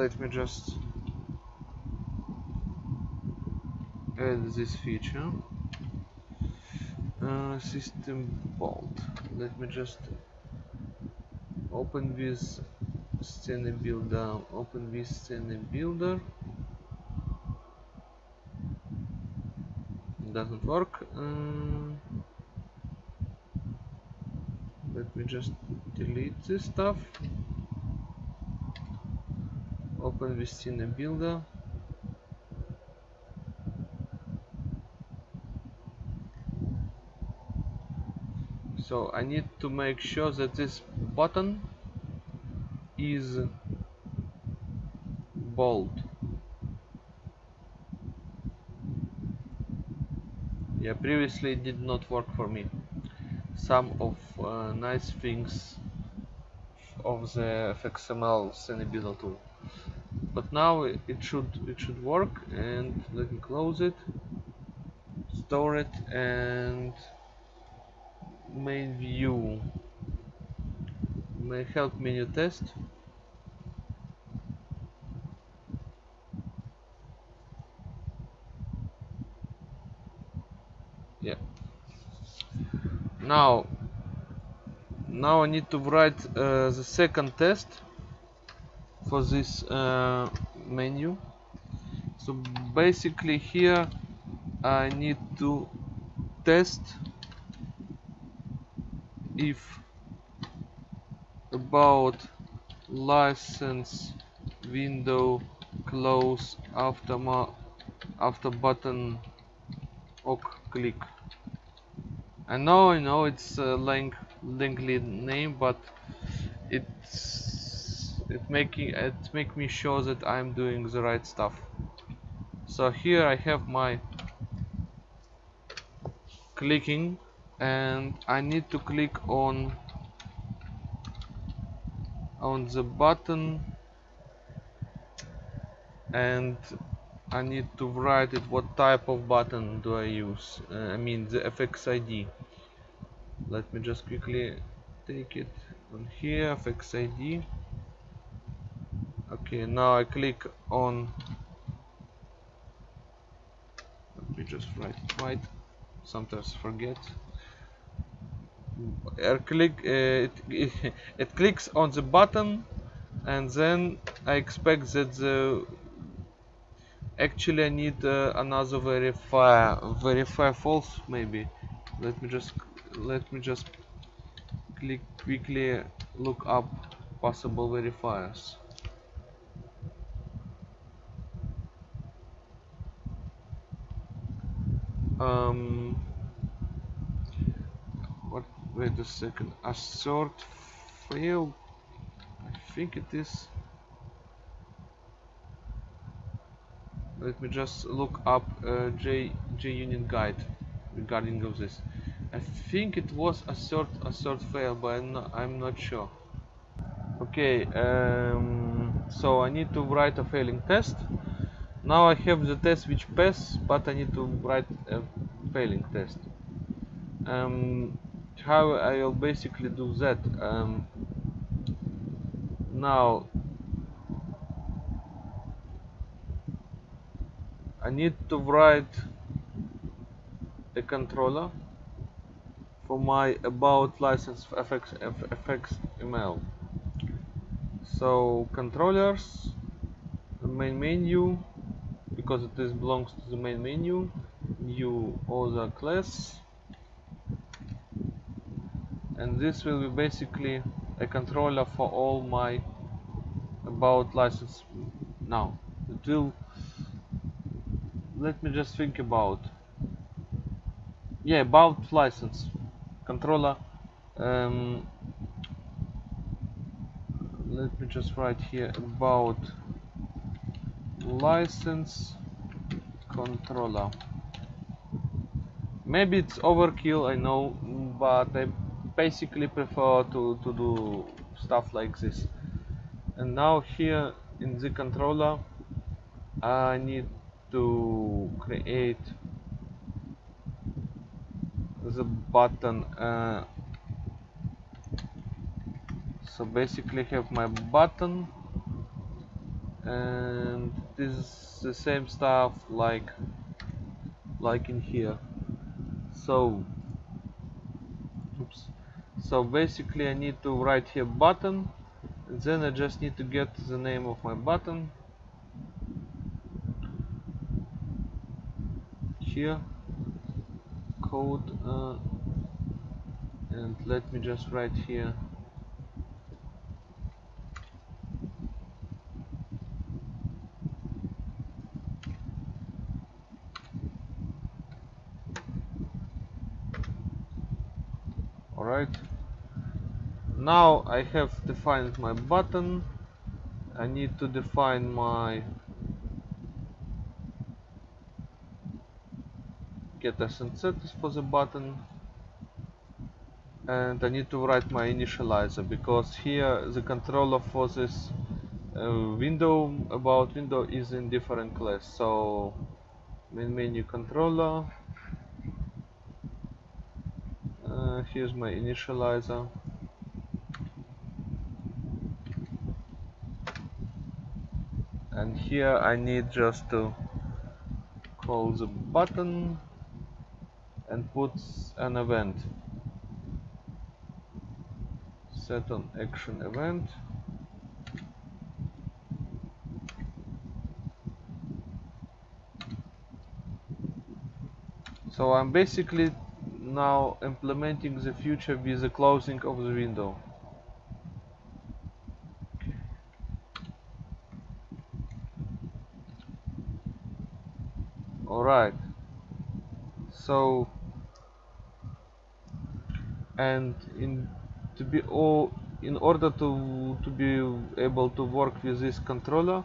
let me just add this feature. Uh, system bold let me just open with scene builder. Open with scene builder. Doesn't work. Uh, let me just delete this stuff scene builder so I need to make sure that this button is bold. Yeah previously it did not work for me. Some of uh, nice things of the FXML Scene Builder tool but now it should it should work and let me close it store it and main view. May help menu test. Yeah. Now now I need to write uh, the second test for this uh, menu. So basically here I need to test if about license window close after after button ok click. I know I know it's a length lengthy name but it's it making it make me sure that I'm doing the right stuff. So here I have my clicking and I need to click on on the button and I need to write it what type of button do I use uh, I mean the FXID let me just quickly take it on here FX ID okay now I click on. Let me just write it right sometimes forget. Air click uh, it, it, clicks on the button and then I expect that the actually I need uh, another verify verify false maybe. Let me just let me just click quickly look up possible verifiers um what wait a second. Assert fail I think it is. Let me just look up uh, J JUnit guide regarding of this. I think it was assert assert fail but I'm not, I'm not sure. Okay um, so I need to write a failing test now I have the test which pass but I need to write a failing test. Um, how I'll basically do that um, now I need to write a controller for my about license FX, FX email so controllers main menu because it is belongs to the main menu new other class. And this will be basically a controller for all my about license now. It will let me just think about yeah about license. Controller um, let me just write here about license controller maybe it's overkill I know but I basically prefer to, to do stuff like this. And now here in the controller I need to create the button uh, so basically have my button and this is the same stuff like like in here. So oops. So basically I need to write here button then I just need to get the name of my button. Here code uh, and let me just write here alright now I have defined my button. I need to define my get and setters for the button. And I need to write my initializer because here the controller for this uh, window about window is in different class. So main menu controller. Uh, here's my initializer and here I need just to call the button and put an event. Set on action event. So I'm basically now implementing the future with the closing of the window alright so and in to be all in order to to be able to work with this controller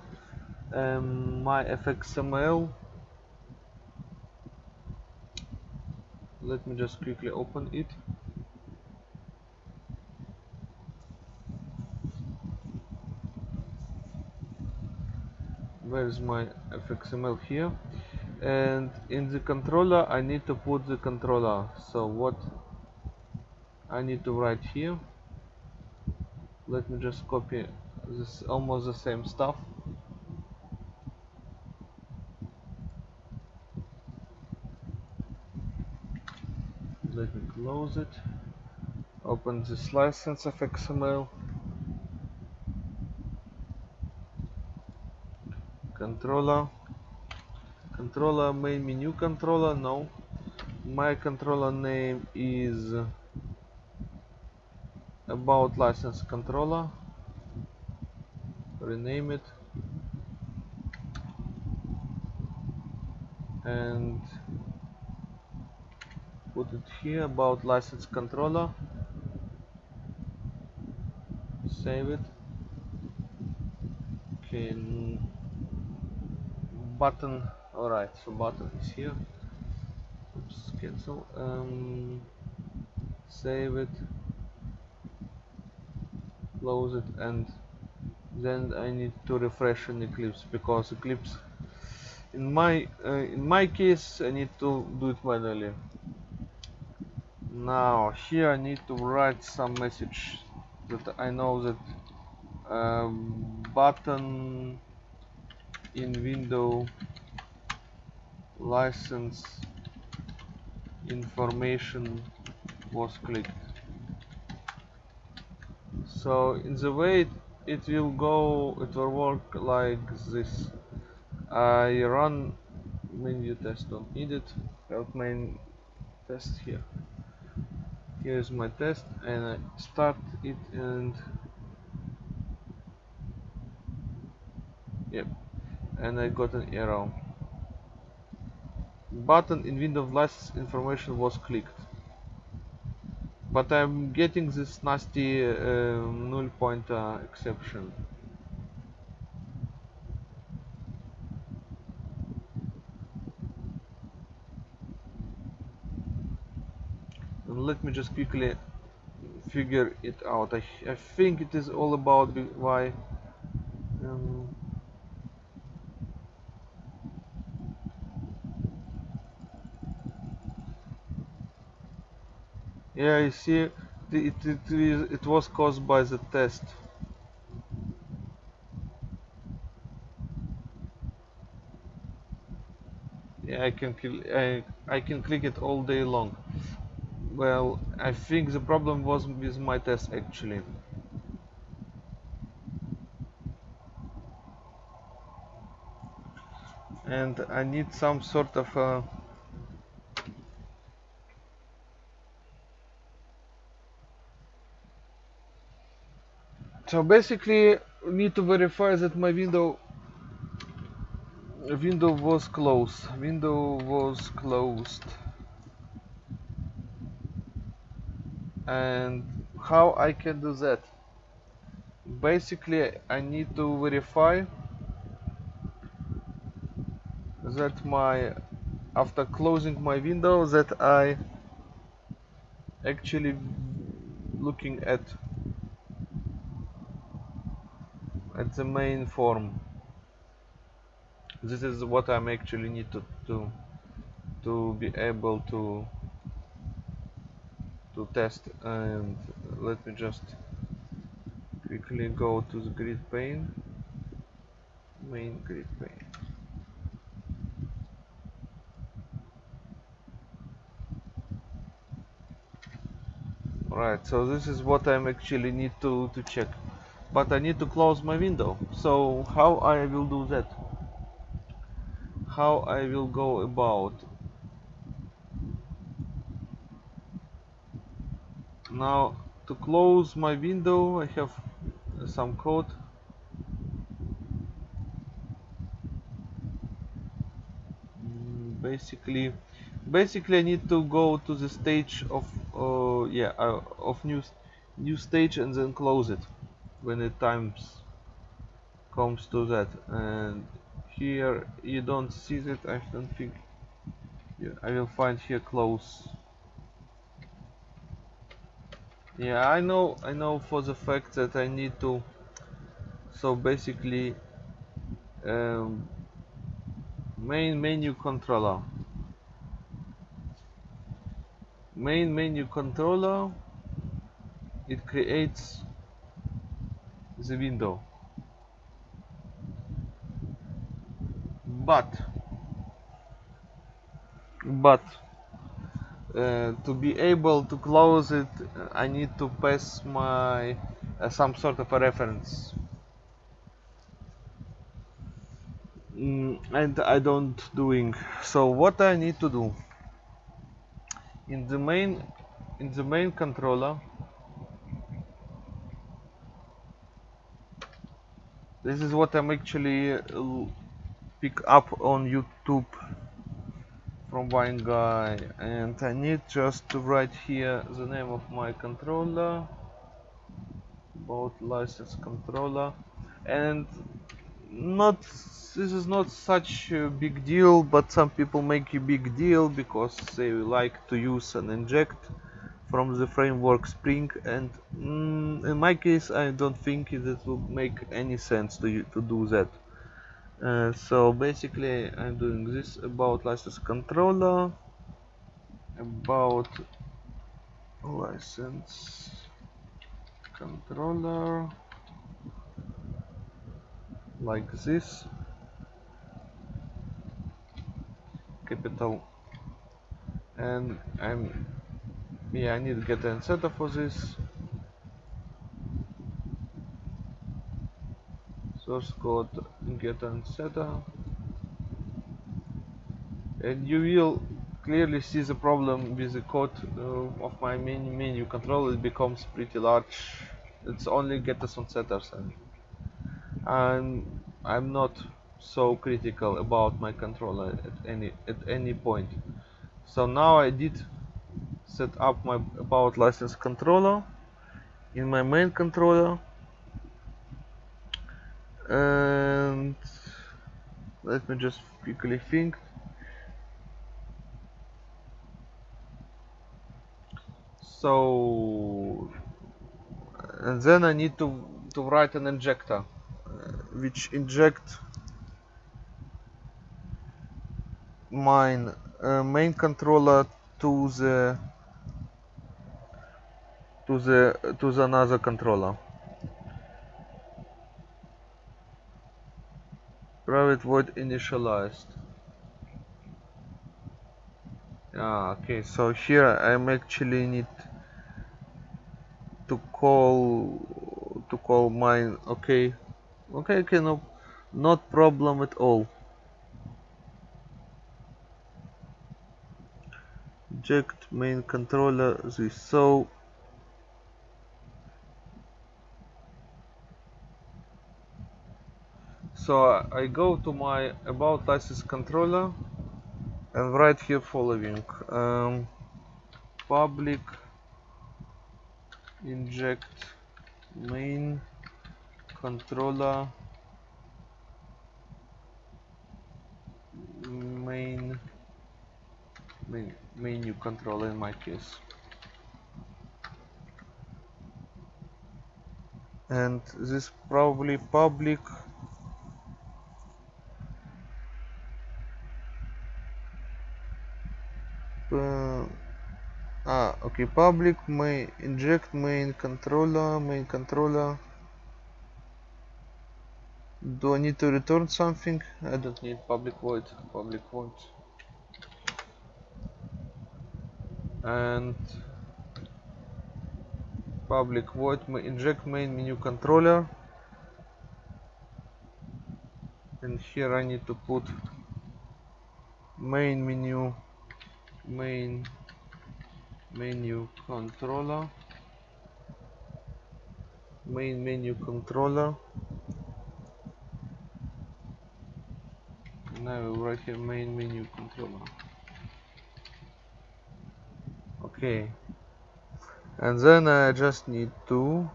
um, my fxml let me just quickly open it. Where's my fxml here and in the controller I need to put the controller. So what I need to write here let me just copy this almost the same stuff. Let me close it. Open this license FXML controller controller main menu controller no. My controller name is about license controller. Rename it. And put it here about license controller. Save it. Okay button alright so button is here. Oops cancel um, save it close it and then I need to refresh an Eclipse because Eclipse in my uh, in my case I need to do it manually. Now here I need to write some message that I know that um, button in window license information was clicked. So in the way it, will go it will work like this. I run menu test don't need it help main test here. Here's my test and I start it and yep and I got an error button in window license information was clicked. But I'm getting this nasty uh, null pointer exception. And let me just quickly figure it out. I, I think it is all about why um, yeah you see it, it, it, it was caused by the test. Yeah I can I, I can click it all day long. Well I think the problem was with my test actually. And I need some sort of a so basically need to verify that my window window was closed. Window was closed. And how I can do that? Basically I need to verify that my after closing my window that I actually looking at at the main form. This is what I'm actually need to to to be able to to test. And let me just quickly go to the grid pane. Main grid pane. Right so this is what I'm actually need to to check but I need to close my window. So how I will do that? How I will go about? Now to close my window I have some code. Mm, basically basically I need to go to the stage of uh, yeah uh, of new new stage and then close it when the times comes to that. And here you don't see that I don't think. Yeah, I will find here close. Yeah I know I know for the fact that I need to so basically um, main menu controller. Main menu controller it creates the window but. But. Uh, to be able to close it I need to pass my uh, some sort of a reference. Mm, and I don't doing. So what I need to do? In the main in the main controller this is what I'm actually uh, pick up on YouTube from one guy. And I need just to write here the name of my controller about license controller. And not this is not such a big deal but some people make a big deal because they like to use and inject from the framework Spring and mm, in my case I don't think it will make any sense to, to do that. Uh, so basically I'm doing this about license controller about license controller like this. Capital and I'm yeah I need to get an setup for this source code get and setup and you will clearly see the problem with the code uh, of my menu menu. Control it becomes pretty large. It's only getters and setters and and I'm not so critical about my controller at any at any point. So now I did set up my about license controller in my main controller. And let me just quickly think. So and then I need to to write an injector uh, which inject mine uh, main controller to the to the to the another controller private void initialized. Ah okay so here I'm actually need to call to call mine. Okay. Okay okay no not problem at all. Inject main controller this. So so I go to my about license controller and write here following um, public inject main controller main main menu controller in my case. And this probably public ah okay public may inject main controller main controller do I need to return something? I don't need public void public void. And public void inject main menu controller. And here I need to put main menu main menu controller main menu controller. Now right here main menu controller. Okay. And then I just need to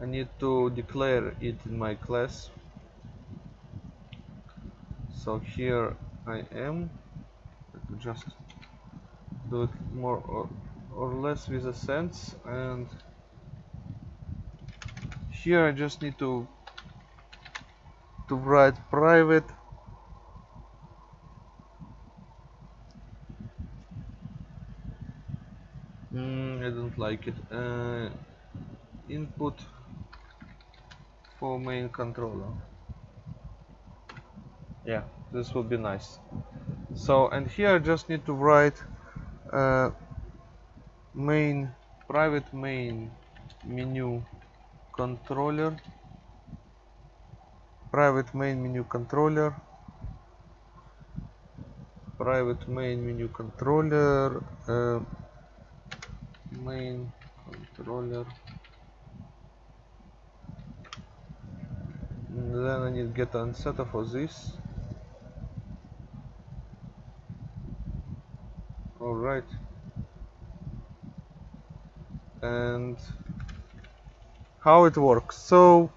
I need to declare it in my class. So here I am. Let me just do it more or, or less with a sense and here I just need to to write private. Mm, I don't like it. Uh, input for main controller. Yeah this will be nice. So and here I just need to write uh, main private main menu controller private main menu controller private main menu controller uh, main controller. And then I need get an setter for this alright and how it works. So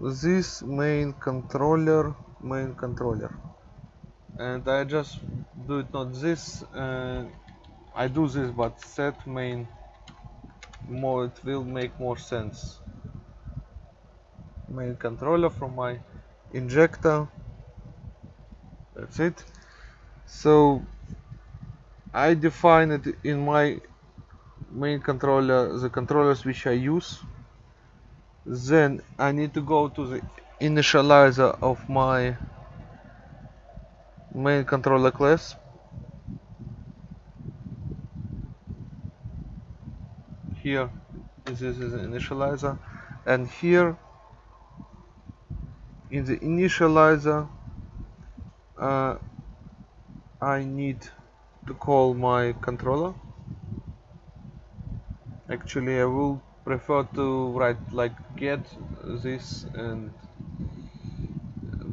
this main controller main controller. And I just do it not this uh, I do this but set main more it will make more sense. Main controller from my injector. That's it so I define it in my main controller the controllers which I use. Then I need to go to the initializer of my main controller class. Here this is the initializer. And here in the initializer uh, I need to call my controller. Actually I will prefer to write like get this and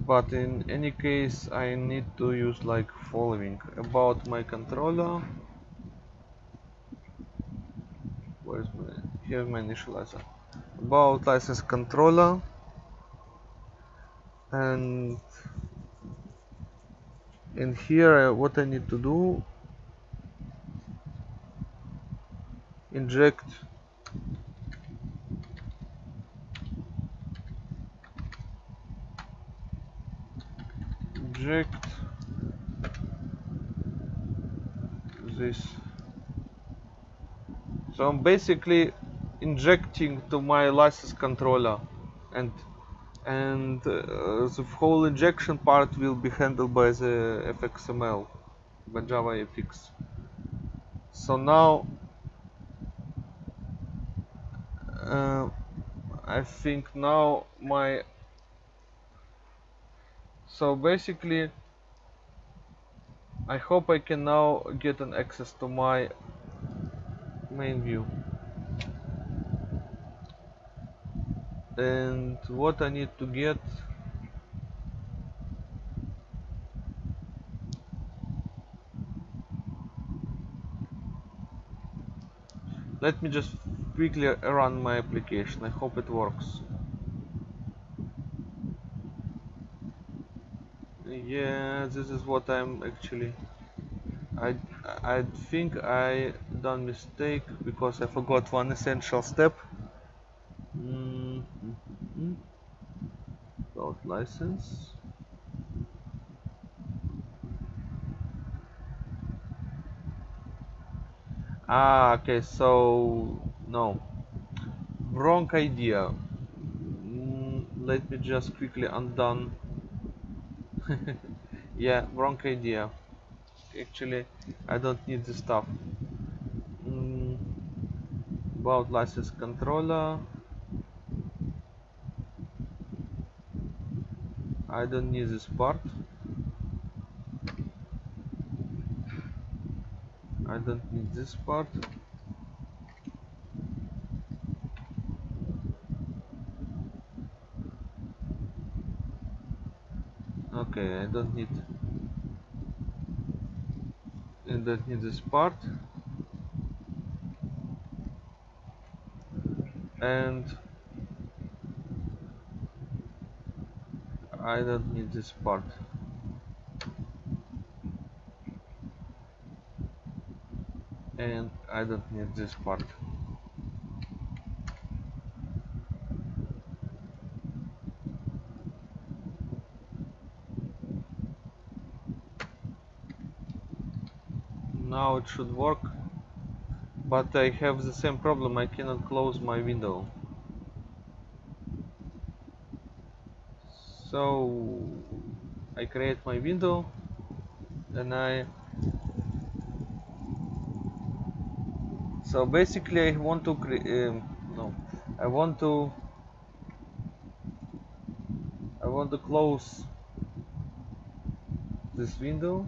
but in any case I need to use like following about my controller. Where's my here's my initializer about license controller and in here uh, what I need to do inject inject this. So I'm basically injecting to my license controller and and uh, the whole injection part will be handled by the fxml by java fx so now uh, I think now my so basically I hope I can now get an access to my main view and what I need to get? Let me just quickly run my application. I hope it works. Yeah this is what I'm actually I I think I done mistake because I forgot one essential step mm -hmm. about license? Ah okay so no. Wrong idea. Mm, let me just quickly undone. Yeah wrong idea. Actually I don't need this stuff. Mm, about license controller I don't need this part. I don't need this part. Okay I don't need I don't need this part. And I don't need this part. And I don't need this part. Now it should work but I have the same problem. I cannot close my window so I create my window and I so basically I want to create um, no I want to I want to close this window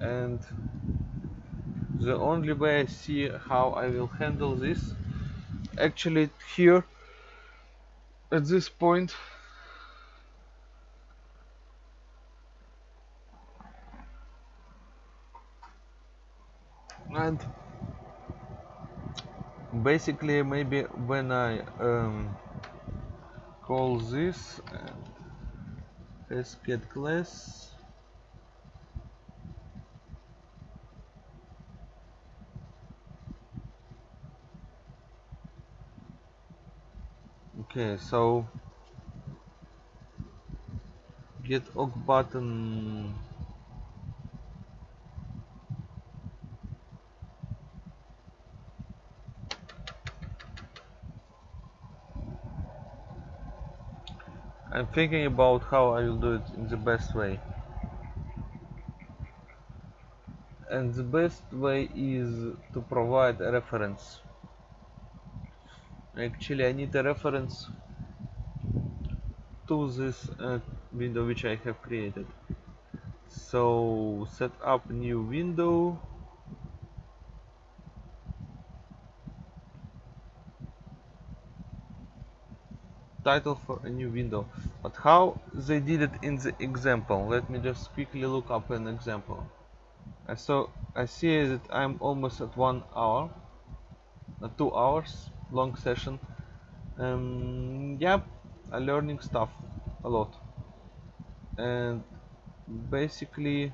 and the only way I see how I will handle this actually here at this point. And basically maybe when I um, call this and get class okay so get ok button I'm thinking about how I will do it in the best way. And the best way is to provide a reference. Actually, I need a reference to this uh, window which I have created. So set up new window. Title for a new window. But how they did it in the example? Let me just quickly look up an example. So I see that I'm almost at one hour uh, two hours long session. Um, yeah I'm learning stuff a lot. And basically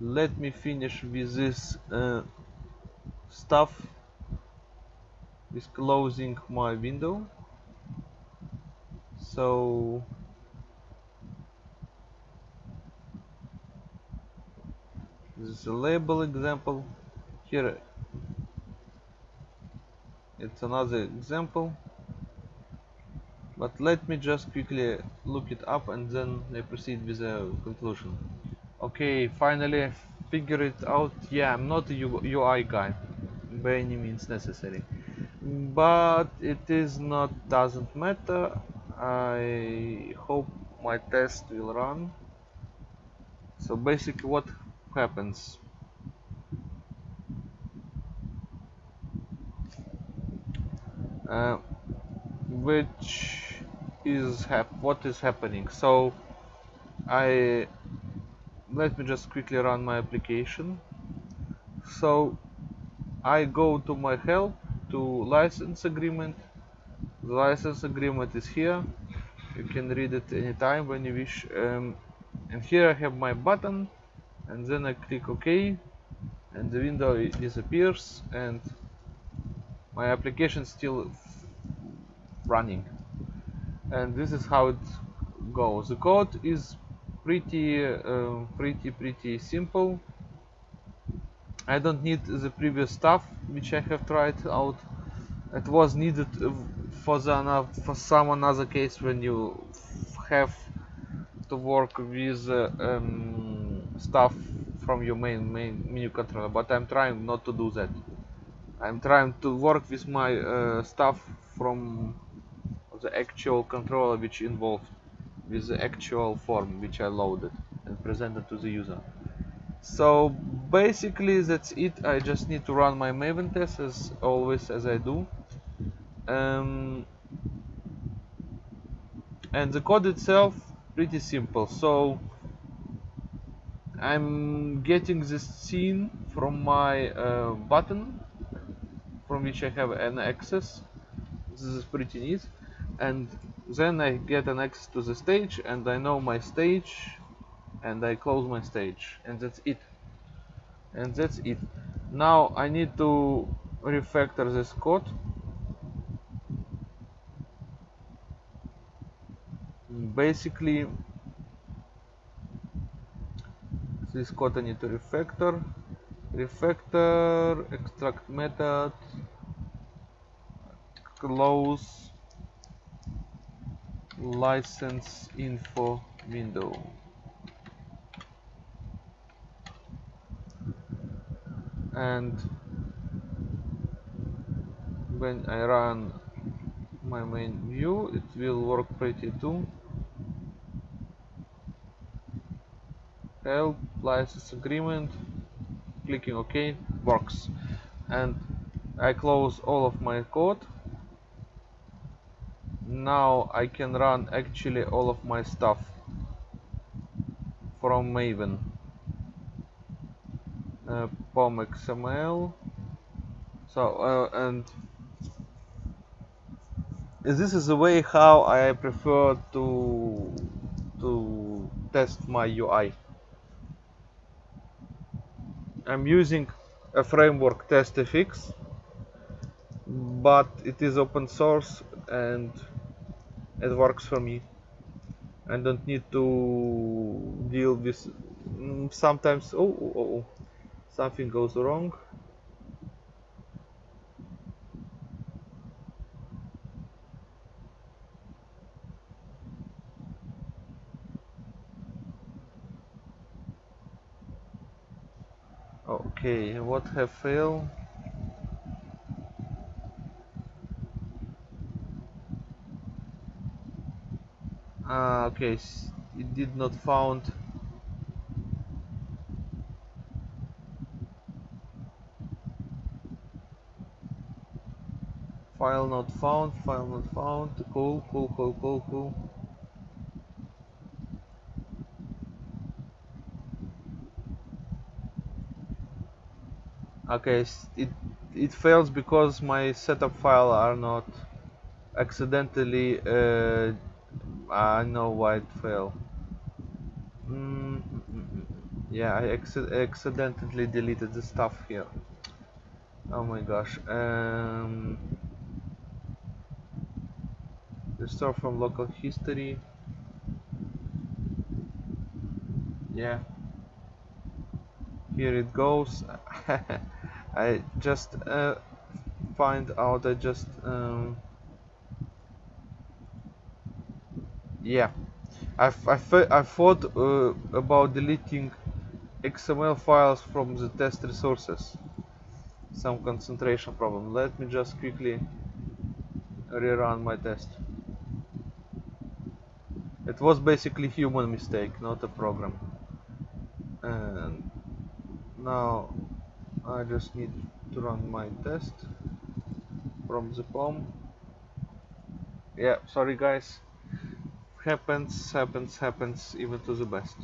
let me finish with this uh, stuff with closing my window. So this is a label example. Here it's another example. But let me just quickly look it up and then I proceed with the conclusion. Okay finally figure it out. Yeah I'm not a UI guy by any means necessary. But it is not doesn't matter. I hope my test will run. So basically what happens uh, which is what is happening? So I let me just quickly run my application. So I go to my help to license agreement. The license agreement is here. You can read it anytime when you wish. Um, and here I have my button and then I click OK and the window disappears and my application still running. And this is how it goes. The code is pretty uh, pretty pretty simple. I don't need the previous stuff which I have tried out. It was needed for the for some another case when you have to work with uh, um, stuff from your main main menu controller but I'm trying not to do that I'm trying to work with my uh, stuff from the actual controller which involved with the actual form which I loaded and presented to the user. So basically that's it. I just need to run my Maven test as always as I do. Um, and the code itself pretty simple. So I'm getting this scene from my uh, button from which I have an access this is pretty neat and then I get an access to the stage and I know my stage and I close my stage and that's it. And that's it. Now I need to refactor this code. Basically this code I need to refactor refactor extract method close license info window. And when I run my main view it will work pretty too. Help license agreement clicking OK works. And I close all of my code. Now I can run actually all of my stuff from Maven. Uh, POM XML so uh, and this is the way how I prefer to to test my UI I'm using a framework TestFX but it is open source and it works for me. I don't need to deal with mm, sometimes oh, oh, oh, oh something goes wrong okay what have failed? Ah okay it did not found. File not found file not found. Cool cool cool cool cool okay it it fails because my setup file are not accidentally uh, I know why it failed mm, mm, mm, mm. yeah I accidentally deleted the stuff here. Oh my gosh um, restore from local history. Yeah here it goes. I just uh, find out I just um, yeah. I, I, I thought uh, about deleting XML files from the test resources. Some concentration problem. Let me just quickly rerun my test. It was basically human mistake not a program now I just need to run my test from the POM yeah sorry guys. Happens happens happens. Even to the best.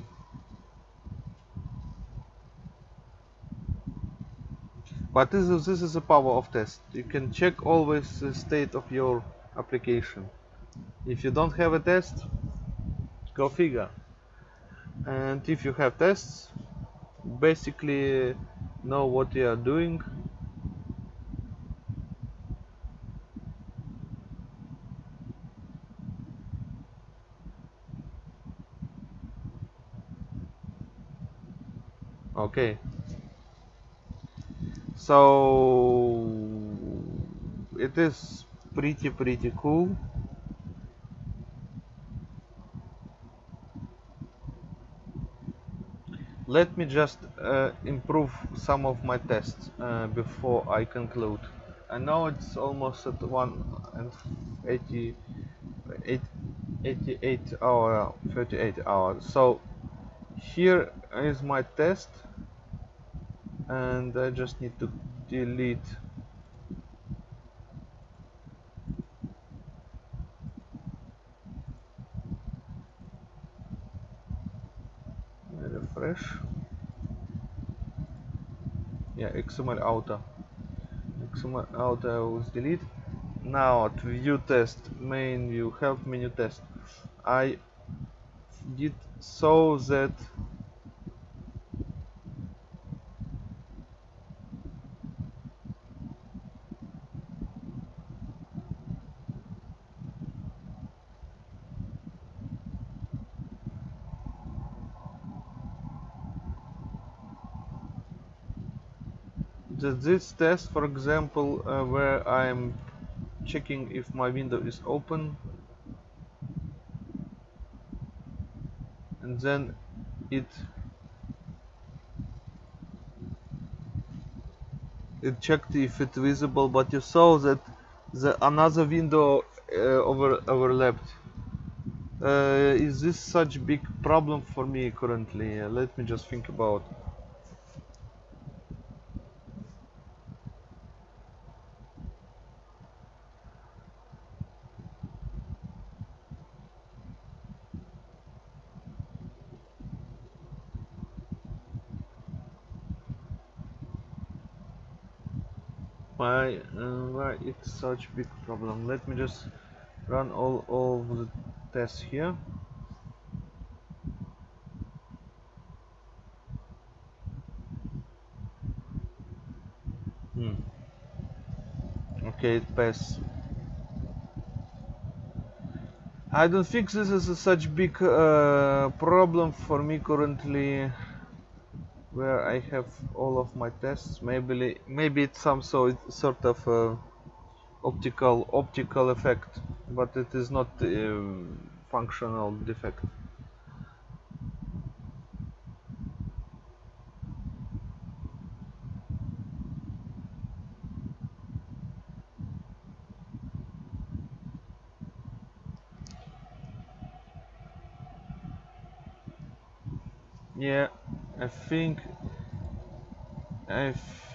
But this is this is the power of test. You can check always the state of your application. If you don't have a test go figure. And if you have tests basically know what you are doing. Okay. So it is pretty pretty cool let me just uh, improve some of my tests uh, before I conclude. I know it's almost at 1 and 80, 88 hour, 38 hours. So here is my test and I just need to delete refresh yeah xml auto. Xml auto was delete. Now at view test main view help menu test. I did so that this test for example uh, where I'm checking if my window is open. And then it it checked if it's visible but you saw that the another window uh, over overlapped. Uh, is this such big problem for me currently? Uh, let me just think about why uh, why it's such big problem. Let me just run all, all of the tests here. Hmm. okay it passed. I don't think this is a such big uh, problem for me currently where I have all of my tests. Maybe maybe it's some so sort of uh, optical optical effect but it is not a functional defect yeah I think I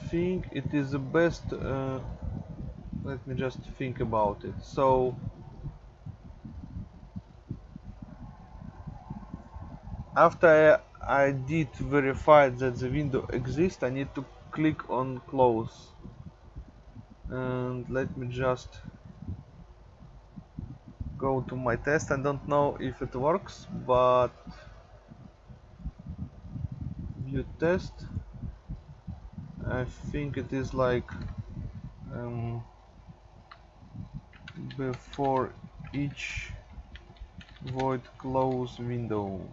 think it is the best uh, let me just think about it. So after I, I did verify that the window exists I need to click on close. And let me just go to my test. I don't know if it works but view test I think it is like um, before each void close window.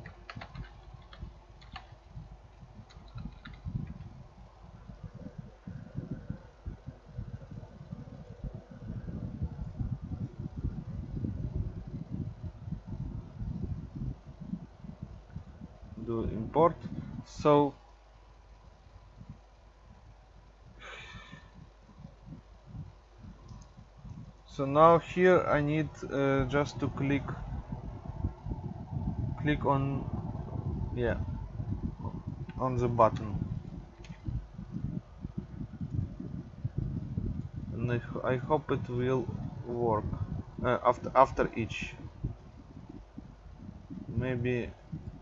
Do import. So so now here I need uh, just to click click on yeah on the button. And I, I hope it will work uh, after after each. Maybe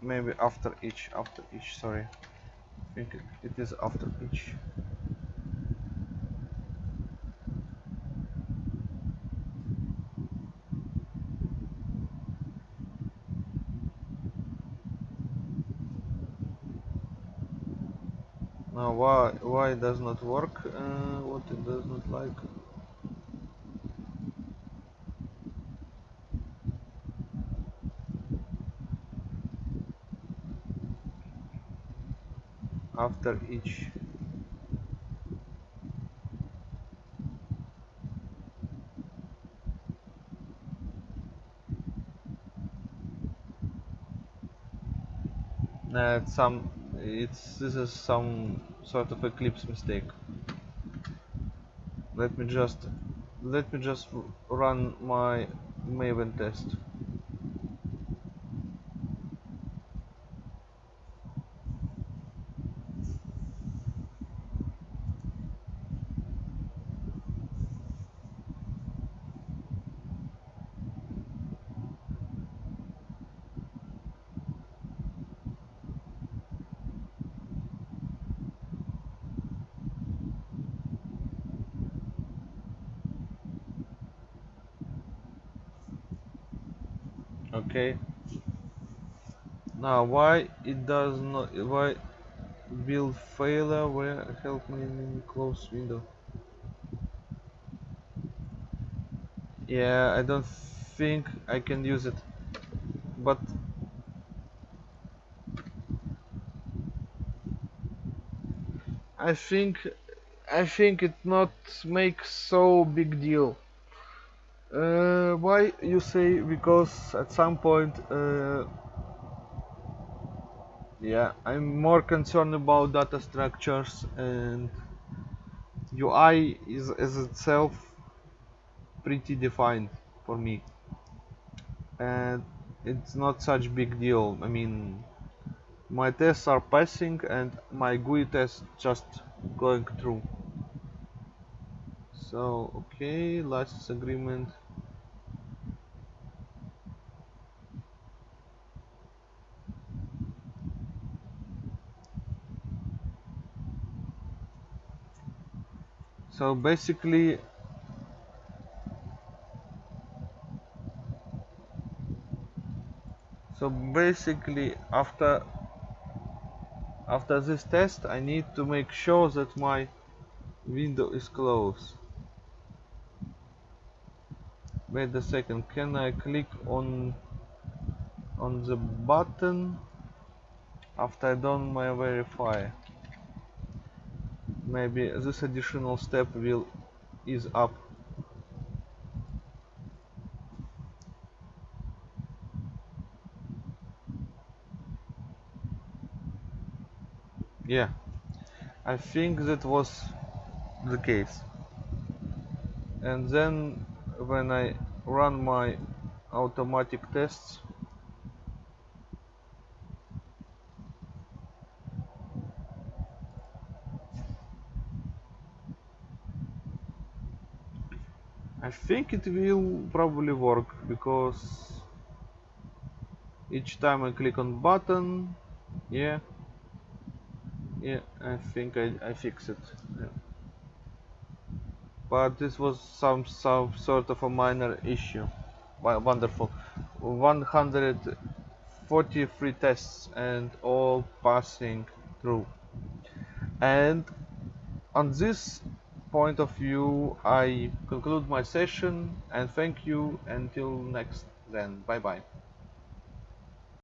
maybe after each after each sorry. I think it, it is after each Now why it does not work? Uh, what it does not like? After each. Uh, some it's this is some sort of eclipse mistake. Let me just let me just run my maven test okay why it does not why build failure where help me in close window? Yeah I don't think I can use it but I think I think it not makes so big deal. Uh, why you say because at some point uh, yeah I'm more concerned about data structures and UI is as itself pretty defined for me. And it's not such big deal. I mean my tests are passing and my GUI test just going through. So okay license agreement so basically so basically after after this test I need to make sure that my window is closed. Wait a second can I click on on the button after I done my verify maybe this additional step will ease up. Yeah I think that was the case. And then when I run my automatic tests I think it will probably work because each time I click on button yeah yeah I think I, I fix it yeah. but this was some some sort of a minor issue. Wonderful. 143 tests and all passing through. And on this point of view I conclude my session and thank you. Until next then. Bye bye